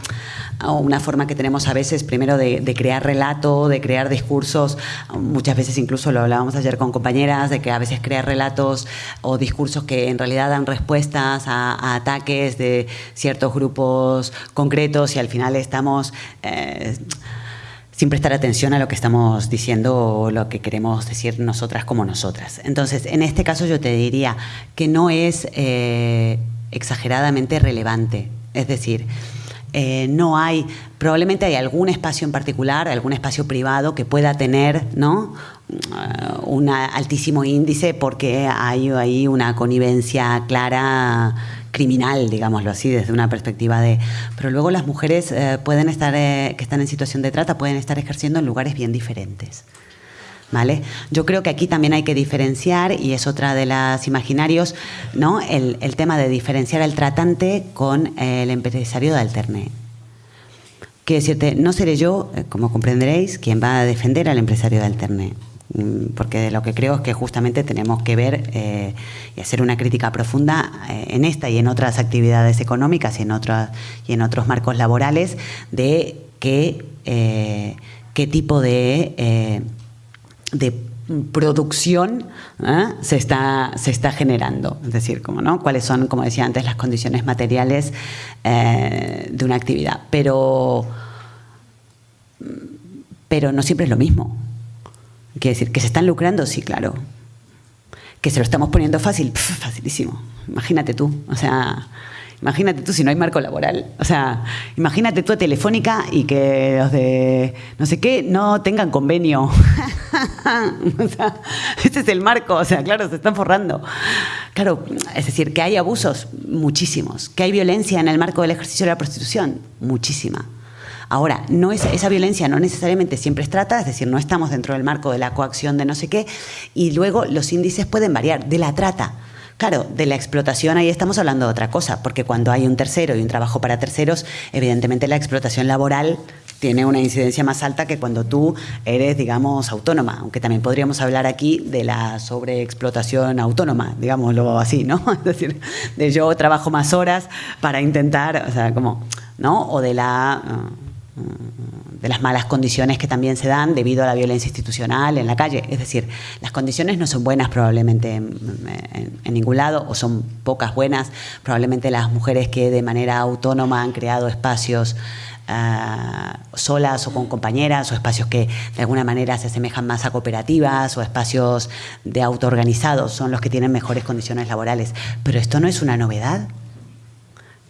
una forma que tenemos a veces primero de, crear relato, de crear discursos, muchas veces incluso lo hablábamos ayer con compañeras, de que a veces crear relatos o discursos que en realidad dan respuestas a, ataques de ciertos grupos concretos y al final estamos... Eh, sin prestar atención a lo que estamos diciendo o lo que queremos decir nosotras como nosotras. Entonces, en este caso yo te diría que no es eh, exageradamente relevante. Es decir, eh, no hay, probablemente hay algún espacio en particular, algún espacio privado que pueda tener ¿no? Uh, un altísimo índice porque hay ahí una connivencia clara criminal, digámoslo así, desde una perspectiva de... Pero luego las mujeres eh, pueden estar, eh, que están en situación de trata, pueden estar ejerciendo en lugares bien diferentes. ¿Vale? Yo creo que aquí también hay que diferenciar, y es otra de las imaginarios, ¿no? el, tema de diferenciar al tratante con el empresario de alterne. Quiero decirte, no seré yo, eh, como comprenderéis, quien va a defender al empresario de alterne. Mm, porque lo que creo es que justamente tenemos que ver eh, y hacer una crítica profunda eh, en esta y en otras actividades económicas y en, otras, y en otros marcos laborales de qué, eh, qué tipo de, de producción se, está, se está generando. Es decir, como, ¿no? cuáles son, como decía antes, las condiciones materiales de una actividad. Pero, pero no siempre es lo mismo. Quiere decir, que se están lucrando, sí, claro. Que se lo estamos poniendo fácil, facilísimo. Imagínate tú, o sea, imagínate tú si no hay marco laboral. O sea, imagínate tú a Telefónica y que los de no sé qué no tengan convenio. o sea, es el marco, o sea, claro, se están forrando. Claro, es decir, que hay abusos, muchísimos. Que hay violencia en el marco del ejercicio de la prostitución, muchísima. Ahora, no es, esa violencia no necesariamente siempre es trata, es decir, no estamos dentro del marco de la coacción de no sé qué, y luego los índices pueden variar de la trata. Claro, de la explotación ahí estamos hablando de otra cosa, porque cuando hay un tercero y un trabajo para terceros, evidentemente la explotación laboral tiene una incidencia más alta que cuando tú eres, digamos, autónoma, aunque también podríamos hablar aquí de la sobreexplotación autónoma, digámoslo así, ¿no? Es decir, de yo trabajo más horas para intentar, o sea, como, ¿no? O de la de las malas condiciones que también se dan debido a la violencia institucional en la calle. Es decir, las condiciones no son buenas probablemente en, ningún lado o son pocas buenas. Probablemente las mujeres que de manera autónoma han creado espacios ah, solas o con compañeras o espacios que de alguna manera se asemejan más a cooperativas o espacios de autoorganizados son los que tienen mejores condiciones laborales. Pero esto no es una novedad.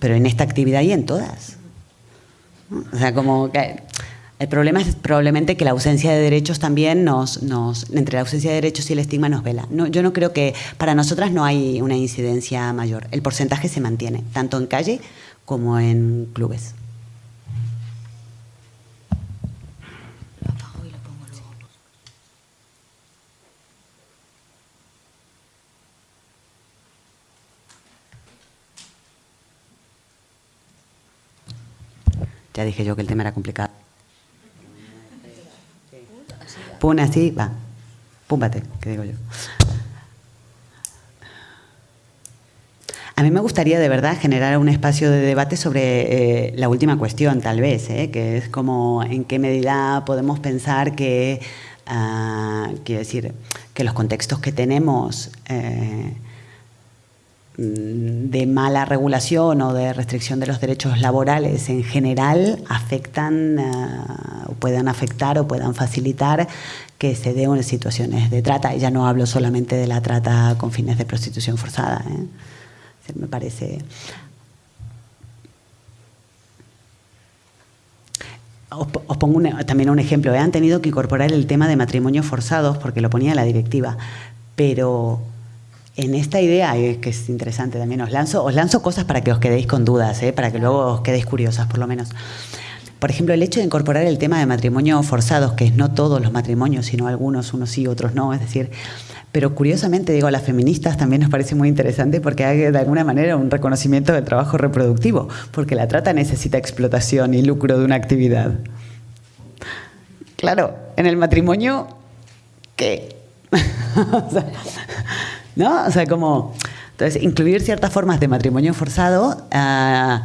Pero en esta actividad y en todas. O sea, como que el problema es probablemente que la ausencia de derechos también nos, nos entre la ausencia de derechos y el estigma nos vela. No, yo no creo que para nosotras no hay una incidencia mayor. El porcentaje se mantiene, tanto en calle como en clubes. Ya dije yo que el tema era complicado. Pum, así, va. Púmbate, que digo yo. A mí me gustaría de verdad generar un espacio de debate sobre eh, la última cuestión, tal vez, eh, que es como en qué medida podemos pensar que, uh, quiero decir, que los contextos que tenemos eh, de mala regulación o de restricción de los derechos laborales en general afectan o puedan afectar o puedan facilitar que se den situaciones de trata. Y ya no hablo solamente de la trata con fines de prostitución forzada. ¿eh? Me parece... Os, pongo también un ejemplo. Han tenido que incorporar el tema de matrimonios forzados porque lo ponía la directiva, pero en esta idea, que es interesante también, os lanzo, os lanzo cosas para que os quedéis con dudas, ¿eh? para que luego os quedéis curiosas por lo menos. Por ejemplo, el hecho de incorporar el tema de matrimonio forzados, que es no todos los matrimonios, sino algunos, unos sí, otros no, es decir, pero curiosamente, digo, a las feministas también nos parece muy interesante porque hay de alguna manera un reconocimiento del trabajo reproductivo, porque la trata necesita explotación y lucro de una actividad. Claro, en el matrimonio, ¿qué? ¿No? O sea, como... Entonces, incluir ciertas formas de matrimonio forzado ah,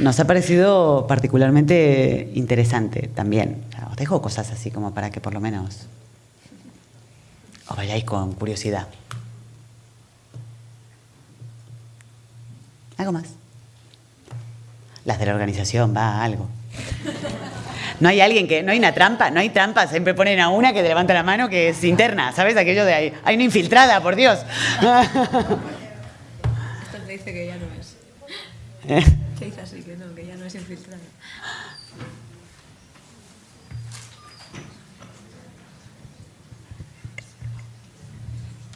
nos ha parecido particularmente interesante también. os dejo cosas así como para que por lo menos os vayáis con curiosidad. ¿Algo más? Las de la organización, va, algo. No hay alguien que, no hay una trampa, no hay trampa, siempre ponen a una que te levanta la mano que es interna, ¿sabes? Aquello de ahí, hay una infiltrada, por Dios. Esto te dice que ya no es. ¿Eh? Dice así, que no, que ya no es infiltrada.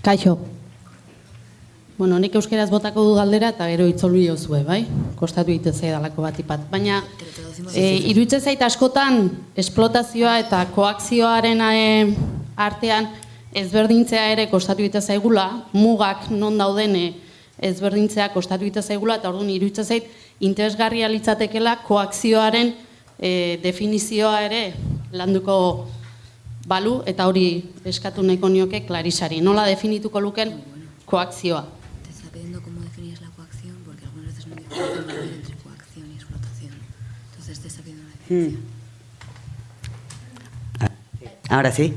Kaixo. Bueno, nik euskeraz botako du galdera eta gero itzolu jozue, bai? Kostatu egiten dalako bat ipat. Baina, e, iruditzen zait askotan, esplotazioa eta koakzioaren artean ezberdintzea ere kostatu egiten zaigula, mugak non dauden e, ezberdintzea kostatu egiten zaigula, eta orduan iruditzen zait, interesgarria litzatekela koakzioaren e, definizioa ere landuko balu, eta hori eskatu nahiko nioke klarisari. Nola definituko luken koakzioa? Entre coacción y explotación. Entonces te está pidiendo una hmm. Ahora sí.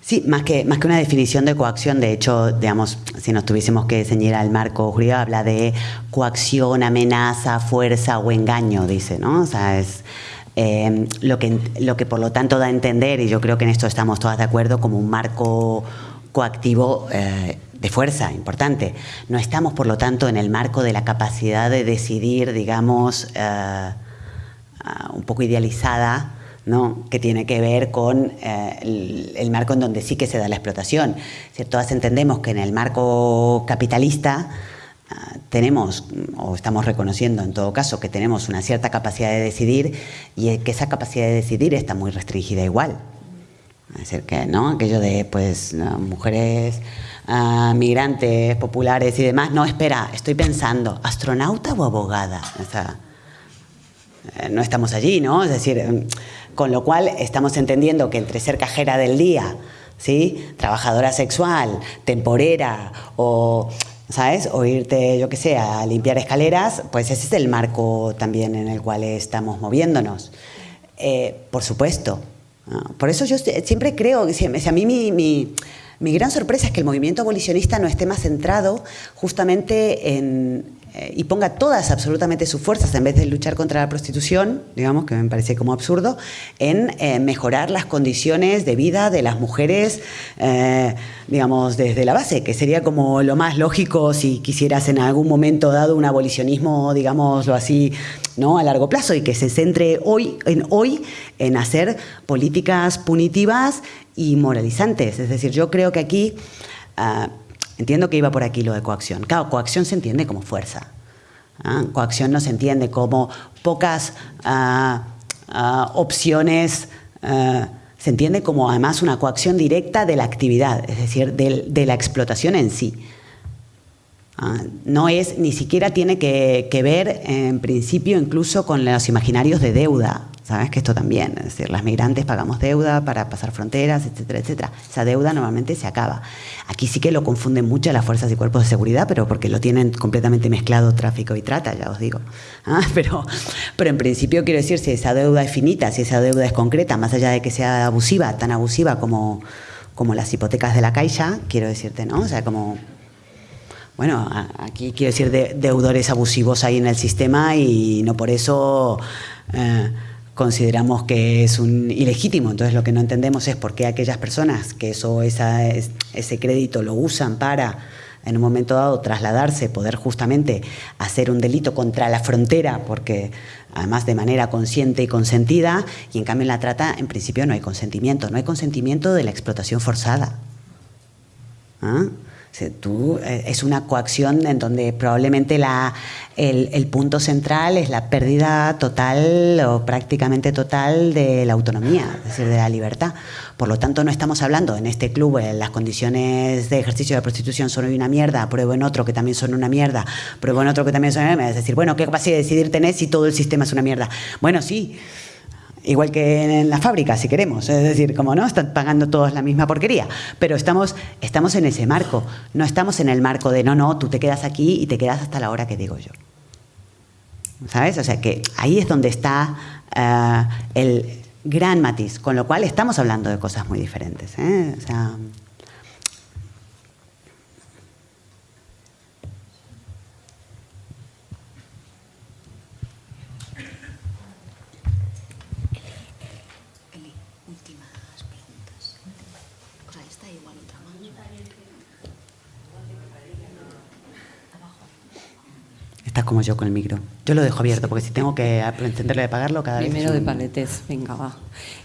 Sí, más que, más que una definición de coacción, de hecho, digamos, si nos tuviésemos que ceñir al marco jurídico, habla de coacción, amenaza, fuerza o engaño, dice, ¿no? O sea, es eh, lo, que, lo que por lo tanto da a entender, y yo creo que en esto estamos todas de acuerdo, como un marco coactivo eh, de fuerza importante. No estamos, por lo tanto, en el marco de la capacidad de decidir, digamos, eh, un poco idealizada, ¿no? que tiene que ver con eh, el, marco en donde sí que se da la explotación. Todas entendemos que en el marco capitalista eh, tenemos, o estamos reconociendo en todo caso, que tenemos una cierta capacidad de decidir y que esa capacidad de decidir está muy restringida igual. Que ¿no? aquello de pues, mujeres migrantes, populares y demás. No, espera, estoy pensando, ¿astronauta o abogada? Eh, no estamos allí, ¿no? Es decir, em, con lo cual estamos entendiendo que entre ser cajera del día, ¿sí? Trabajadora sexual, temporera o... ¿Sabes? O irte, yo qué sé, a limpiar escaleras, pues ese es el marco también en el cual estamos moviéndonos. Eh, por supuesto. Por eso yo siempre creo, si a mí mi mi gran sorpresa es que el movimiento abolicionista no esté más centrado justamente en, y ponga todas absolutamente sus fuerzas, en vez de luchar contra la prostitución, digamos, que me parece como absurdo, en eh, mejorar las condiciones de vida de las mujeres, eh, digamos, desde la base, que sería como lo más lógico si quisieras en algún momento dado un abolicionismo, digámoslo así, ¿no? a largo plazo y que se centre hoy en, hoy en hacer políticas punitivas y moralizantes. Es decir, yo creo que aquí, ah, entiendo que iba por aquí lo de coacción. Claro, coacción se entiende como fuerza. ¿ah? Coacción no se entiende como pocas ah, opciones, se entiende como además una coacción directa de la actividad, es decir, de la explotación en sí. No es, ni siquiera tiene que, que, ver en principio incluso con los imaginarios de deuda. Sabes que esto también, es decir, las migrantes pagamos deuda para pasar fronteras, etcétera, etcétera. Esa deuda normalmente se acaba. Aquí sí que lo confunden mucho las fuerzas y cuerpos de seguridad, pero porque lo tienen completamente mezclado tráfico y trata, ya os digo. Ah, pero, pero en principio quiero decir, si esa deuda es finita, si esa deuda es concreta, más allá de que sea abusiva, tan abusiva como, como las hipotecas de la Caixa, quiero decirte, ¿no? O sea, como bueno, aquí quiero decir de, deudores abusivos ahí en el sistema y no por eso eh, consideramos que es un ilegítimo. Entonces lo que no entendemos es por qué aquellas personas que eso, esa, ese crédito lo usan para en un momento dado trasladarse, poder justamente hacer un delito contra la frontera, porque además de manera consciente y consentida, y en cambio en la trata en principio no hay consentimiento, no hay consentimiento de la explotación forzada. ¿Ah? Tú, eh, es una coacción en donde probablemente la, el, punto central es la pérdida total o prácticamente total de la autonomía, es decir, de la libertad. Por lo tanto, no estamos hablando en este club, en las condiciones de ejercicio de prostitución son una mierda, pruebo en otro que también son una mierda, pruebo en otro que también son una mierda. Es decir, bueno, ¿qué capacidad de decidir tenés si todo el sistema es una mierda? Bueno, sí, igual que en la fábrica, si queremos. Es decir, como no, están pagando todos la misma porquería. Pero estamos, estamos en ese marco. No estamos en el marco de, no, no, tú te quedas aquí y te quedas hasta la hora que digo yo. ¿Sabes? O sea que ahí es donde está eh, el gran matiz. Con lo cual estamos hablando de cosas muy diferentes. ¿eh? O sea, Estás como yo con el micro. Yo lo dejo abierto porque si tengo que encenderlo y apagarlo cada vez. Primero de paletez, venga, va.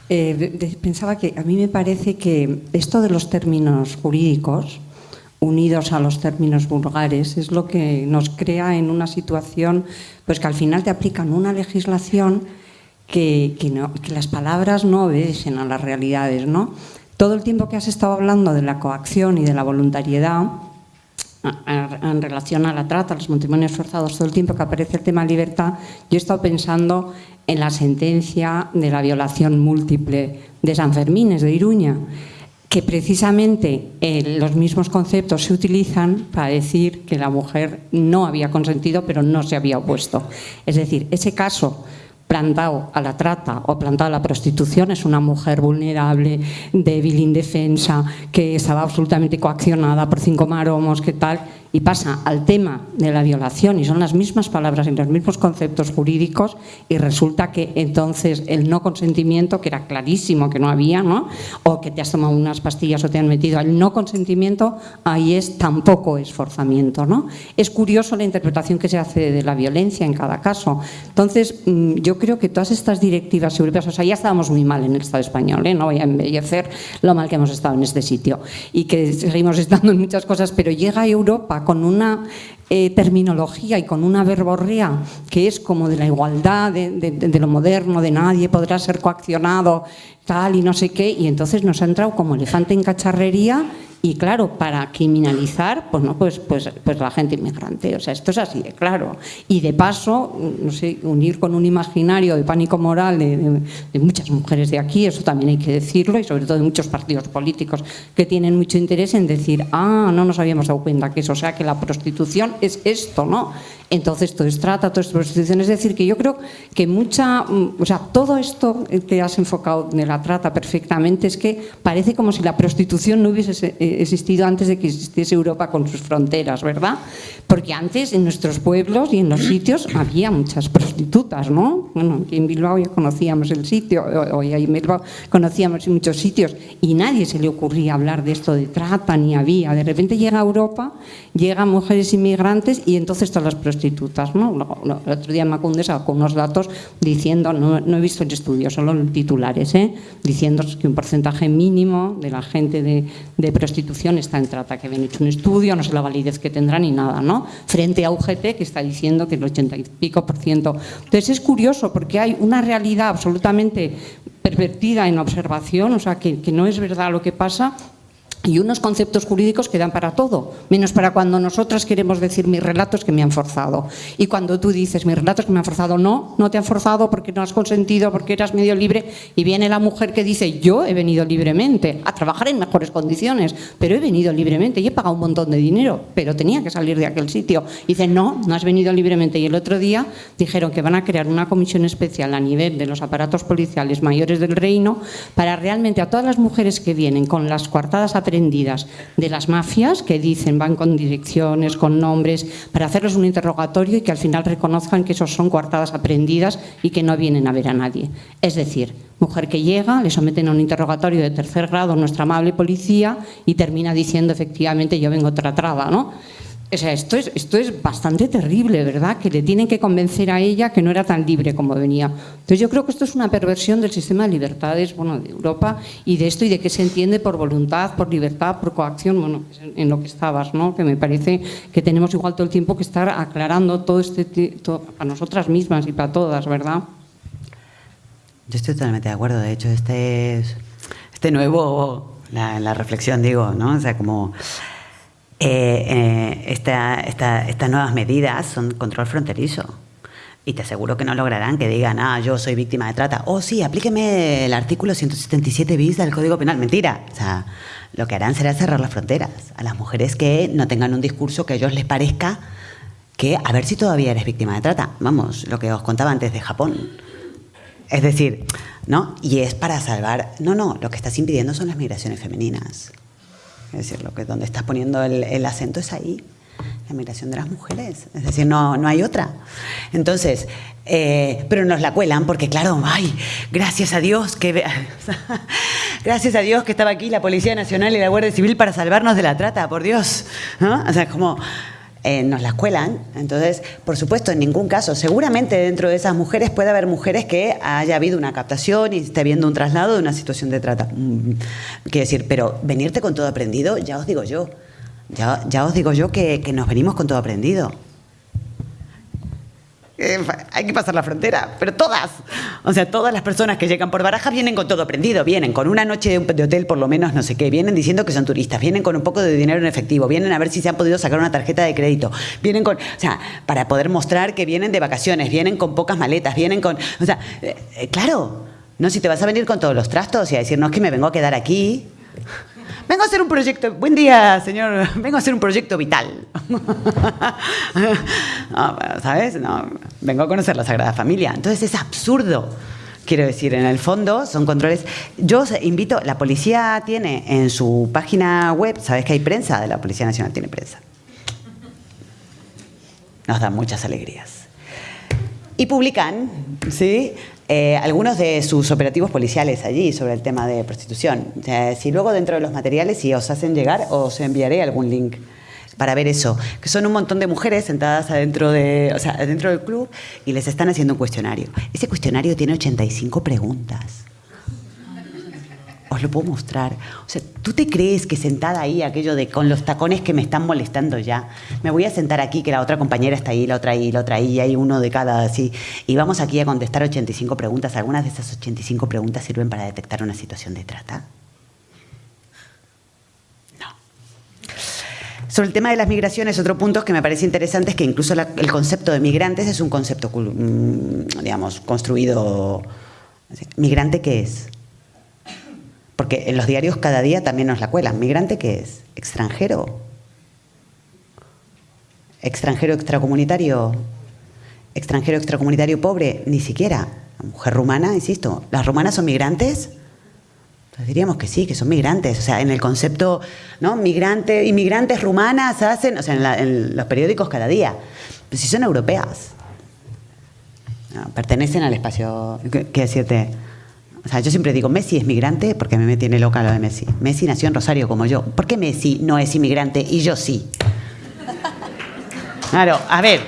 Eh, pensaba que a mí me parece que esto de los términos jurídicos unidos a los términos vulgares es lo que nos crea en una situación pues que al final te aplican una legislación que, que las palabras no obedecen a las realidades, ¿no? Todo el tiempo que has estado hablando de la coacción y de la voluntariedad, en relación a la trata, a los matrimonios forzados, todo el tiempo que aparece el tema libertad, yo he estado pensando en la sentencia de la violación múltiple de San Fermín, de Iruña, que precisamente eh, los mismos conceptos se utilizan para decir que la mujer no había consentido pero no se había opuesto. Es decir, ese caso plantado a la trata o plantado a la prostitución es una mujer vulnerable, débil, indefensa, que estaba absolutamente coaccionada por cinco maromos, que tal, y pasa al tema de la violación y son las mismas palabras y los mismos conceptos jurídicos y resulta que entonces el no consentimiento, que era clarísimo que no había, ¿no? o que te has tomado unas pastillas o te han metido, el no consentimiento ahí es tampoco esforzamiento. ¿no? Es curioso la interpretación que se hace de la violencia en cada caso. Entonces, mm, yo creo que todas estas directivas europeas, o sea, ya estábamos muy mal en el Estado español, ¿eh? no voy a embellecer lo mal que hemos estado en este sitio y que seguimos estando en muchas cosas, pero llega a Europa con una eh, terminología y con una verborrea que es como de la igualdad, de, lo moderno, de nadie podrá ser coaccionado, tal y no sé qué, y entonces nos ha entrado como elefante en cacharrería y claro, para criminalizar, pues no, pues, pues, pues la gente inmigrante. O sea, esto es así de claro. Y de paso, no sé, unir con un imaginario de pánico moral de, muchas mujeres de aquí, eso también hay que decirlo, y sobre todo de muchos partidos políticos que tienen mucho interés en decir, ah, no nos habíamos dado cuenta que eso, o sea, que la prostitución es esto, ¿no? Entonces todo es trata, todo es prostitución. Es decir, que yo creo que mucha, mm, o sea, todo esto que has enfocado de la trata perfectamente es que parece como si la prostitución no hubiese eh, existido antes de que existiese Europa con sus fronteras, ¿verdad? Porque antes en nuestros pueblos y en los sitios había muchas prostitutas, ¿no? Bueno, aquí en Bilbao ya conocíamos el sitio, hoy en Bilbao conocíamos muchos sitios y nadie se le ocurría hablar de esto de trata ni había. De repente llega a Europa, llegan mujeres inmigrantes y entonces todas las prostitutas ¿no? El otro día Macunde sacó unos datos diciendo, no, he visto el estudio, solo titulares, ¿eh? diciendo que un porcentaje mínimo de la gente de, prostitución está en trata, que habían hecho un estudio, no sé la validez que tendrá ni nada, ¿no? Frente a UGT, que está diciendo que el 80 y pico por ciento. Entonces es curioso porque hay una realidad absolutamente pervertida en observación, o sea, que, que no es verdad lo que pasa, y unos conceptos jurídicos que dan para todo, menos para cuando nosotras queremos decir mis relatos que me han forzado. Y cuando tú dices mis relatos que me han forzado, no, no te han forzado porque no has consentido, porque eras medio libre, y viene la mujer que dice yo he venido libremente a trabajar en mejores condiciones, pero he venido libremente y he pagado un montón de dinero, pero tenía que salir de aquel sitio. Y dice no, no has venido libremente. Y el otro día dijeron que van a crear una comisión especial a nivel de los aparatos policiales mayores del reino para realmente a todas las mujeres que vienen con las coartadas a de las mafias que dicen van con direcciones, con nombres, para hacerles un interrogatorio y que al final reconozcan que esos son coartadas aprendidas y que no vienen a ver a nadie. Es decir, mujer que llega, le someten a un interrogatorio de tercer grado nuestra amable policía y termina diciendo efectivamente yo vengo tratada, ¿no? O sea, esto es, esto es bastante terrible, ¿verdad? Que le tienen que convencer a ella que no era tan libre como venía. Entonces yo creo que esto es una perversión del sistema de libertades bueno, de Europa y de esto y de qué se entiende por voluntad, por libertad, por coacción, bueno, en lo que estabas, ¿no? Que me parece que tenemos igual todo el tiempo que estar aclarando todo este, todo, para nosotras mismas y para todas, ¿verdad? Yo estoy totalmente de acuerdo. De hecho, este es este nuevo, la reflexión, digo, ¿no? O sea, como eh, eh, estas nuevas medidas son control fronterizo. Y te aseguro que no lograrán que digan, ah, yo soy víctima de trata. Oh, sí, aplíqueme el artículo 177 bis del Código Penal. Mentira. O sea, lo que harán será cerrar las fronteras a las mujeres que no tengan un discurso que a ellos les parezca que a ver si todavía eres víctima de trata. Vamos, lo que os contaba antes de Japón. Es decir, ¿no? Y es para salvar. No, no, lo que estás impidiendo son las migraciones femeninas. Es decir, lo que donde estás poniendo el, el acento es ahí la migración de las mujeres. Es decir, no, no hay otra. Entonces, eh, pero nos la cuelan porque, claro, ay, gracias a Dios que... gracias a Dios que estaba aquí la Policía Nacional y la Guardia Civil para salvarnos de la trata, por Dios. O sea, como... Eh, nos la cuelan. Entonces, por supuesto, en ningún caso, seguramente dentro de esas mujeres puede haber mujeres que haya habido una captación y esté habiendo un traslado de una situación de trata. Mm, quiero decir, pero venirte con todo aprendido, ya os digo yo, ya, ya os digo yo que, que, nos venimos con todo aprendido. Hay que pasar la frontera, pero todas. O sea, todas las personas que llegan por Barajas vienen con todo aprendido, vienen con una noche de hotel por lo menos, no sé qué, vienen diciendo que son turistas, vienen con un poco de dinero en efectivo, vienen a ver si se han podido sacar una tarjeta de crédito, vienen con, o sea, para poder mostrar que vienen de vacaciones, vienen con pocas maletas, vienen con, o sea, eh, eh, claro, no si te vas a venir con todos los trastos y a decir, no es que me vengo a quedar aquí. Vengo a hacer un proyecto. Buen día, señor. Vengo a hacer un proyecto vital. ¿Sabes? No, vengo a conocer la Sagrada Familia. Entonces es absurdo. Quiero decir, en el fondo son controles. Yo invito, la policía tiene en su página web, sabes que hay prensa de la Policía Nacional, tiene prensa. Nos da muchas alegrías. Y publican, ¿sí? Eh, algunos de sus operativos policiales allí sobre el tema de prostitución. Si luego dentro de los materiales, si os hacen llegar, os enviaré algún link para ver eso, que son un montón de mujeres sentadas adentro, de, o sea, adentro del club y les están haciendo un cuestionario. Ese cuestionario tiene 85 preguntas os lo puedo mostrar. O sea, ¿tú te crees que sentada ahí, aquello de con los tacones que me están molestando ya, me voy a sentar aquí, que la otra compañera está ahí, la otra ahí, la otra ahí, y hay uno de cada así, y vamos aquí a contestar 85 preguntas? ¿Algunas de esas 85 preguntas sirven para detectar una situación de trata? No. Sobre el tema de las migraciones, otro punto que me parece interesante es que incluso el concepto de migrantes es un concepto, mm, digamos, construido... ¿Migrante qué es? Porque en los diarios cada día también nos la cuelan. ¿Migrante qué es? ¿Extranjero? ¿Extranjero extracomunitario? ¿Extranjero extracomunitario pobre? Ni siquiera. La mujer rumana, insisto, ¿las rumanas son migrantes? Pues diríamos que sí, que son migrantes. O sea, en el concepto, ¿no? Migrante, inmigrantes rumanas hacen, o sea, en, la, los periódicos cada día. Pero si son europeas. Pertenecen al espacio. ¿Qué, qué decirte? O sea, yo siempre digo, Messi es migrante porque me tiene loca lo de Messi. Messi nació en Rosario como yo. ¿Por qué Messi no es inmigrante y yo sí? Claro, a ver.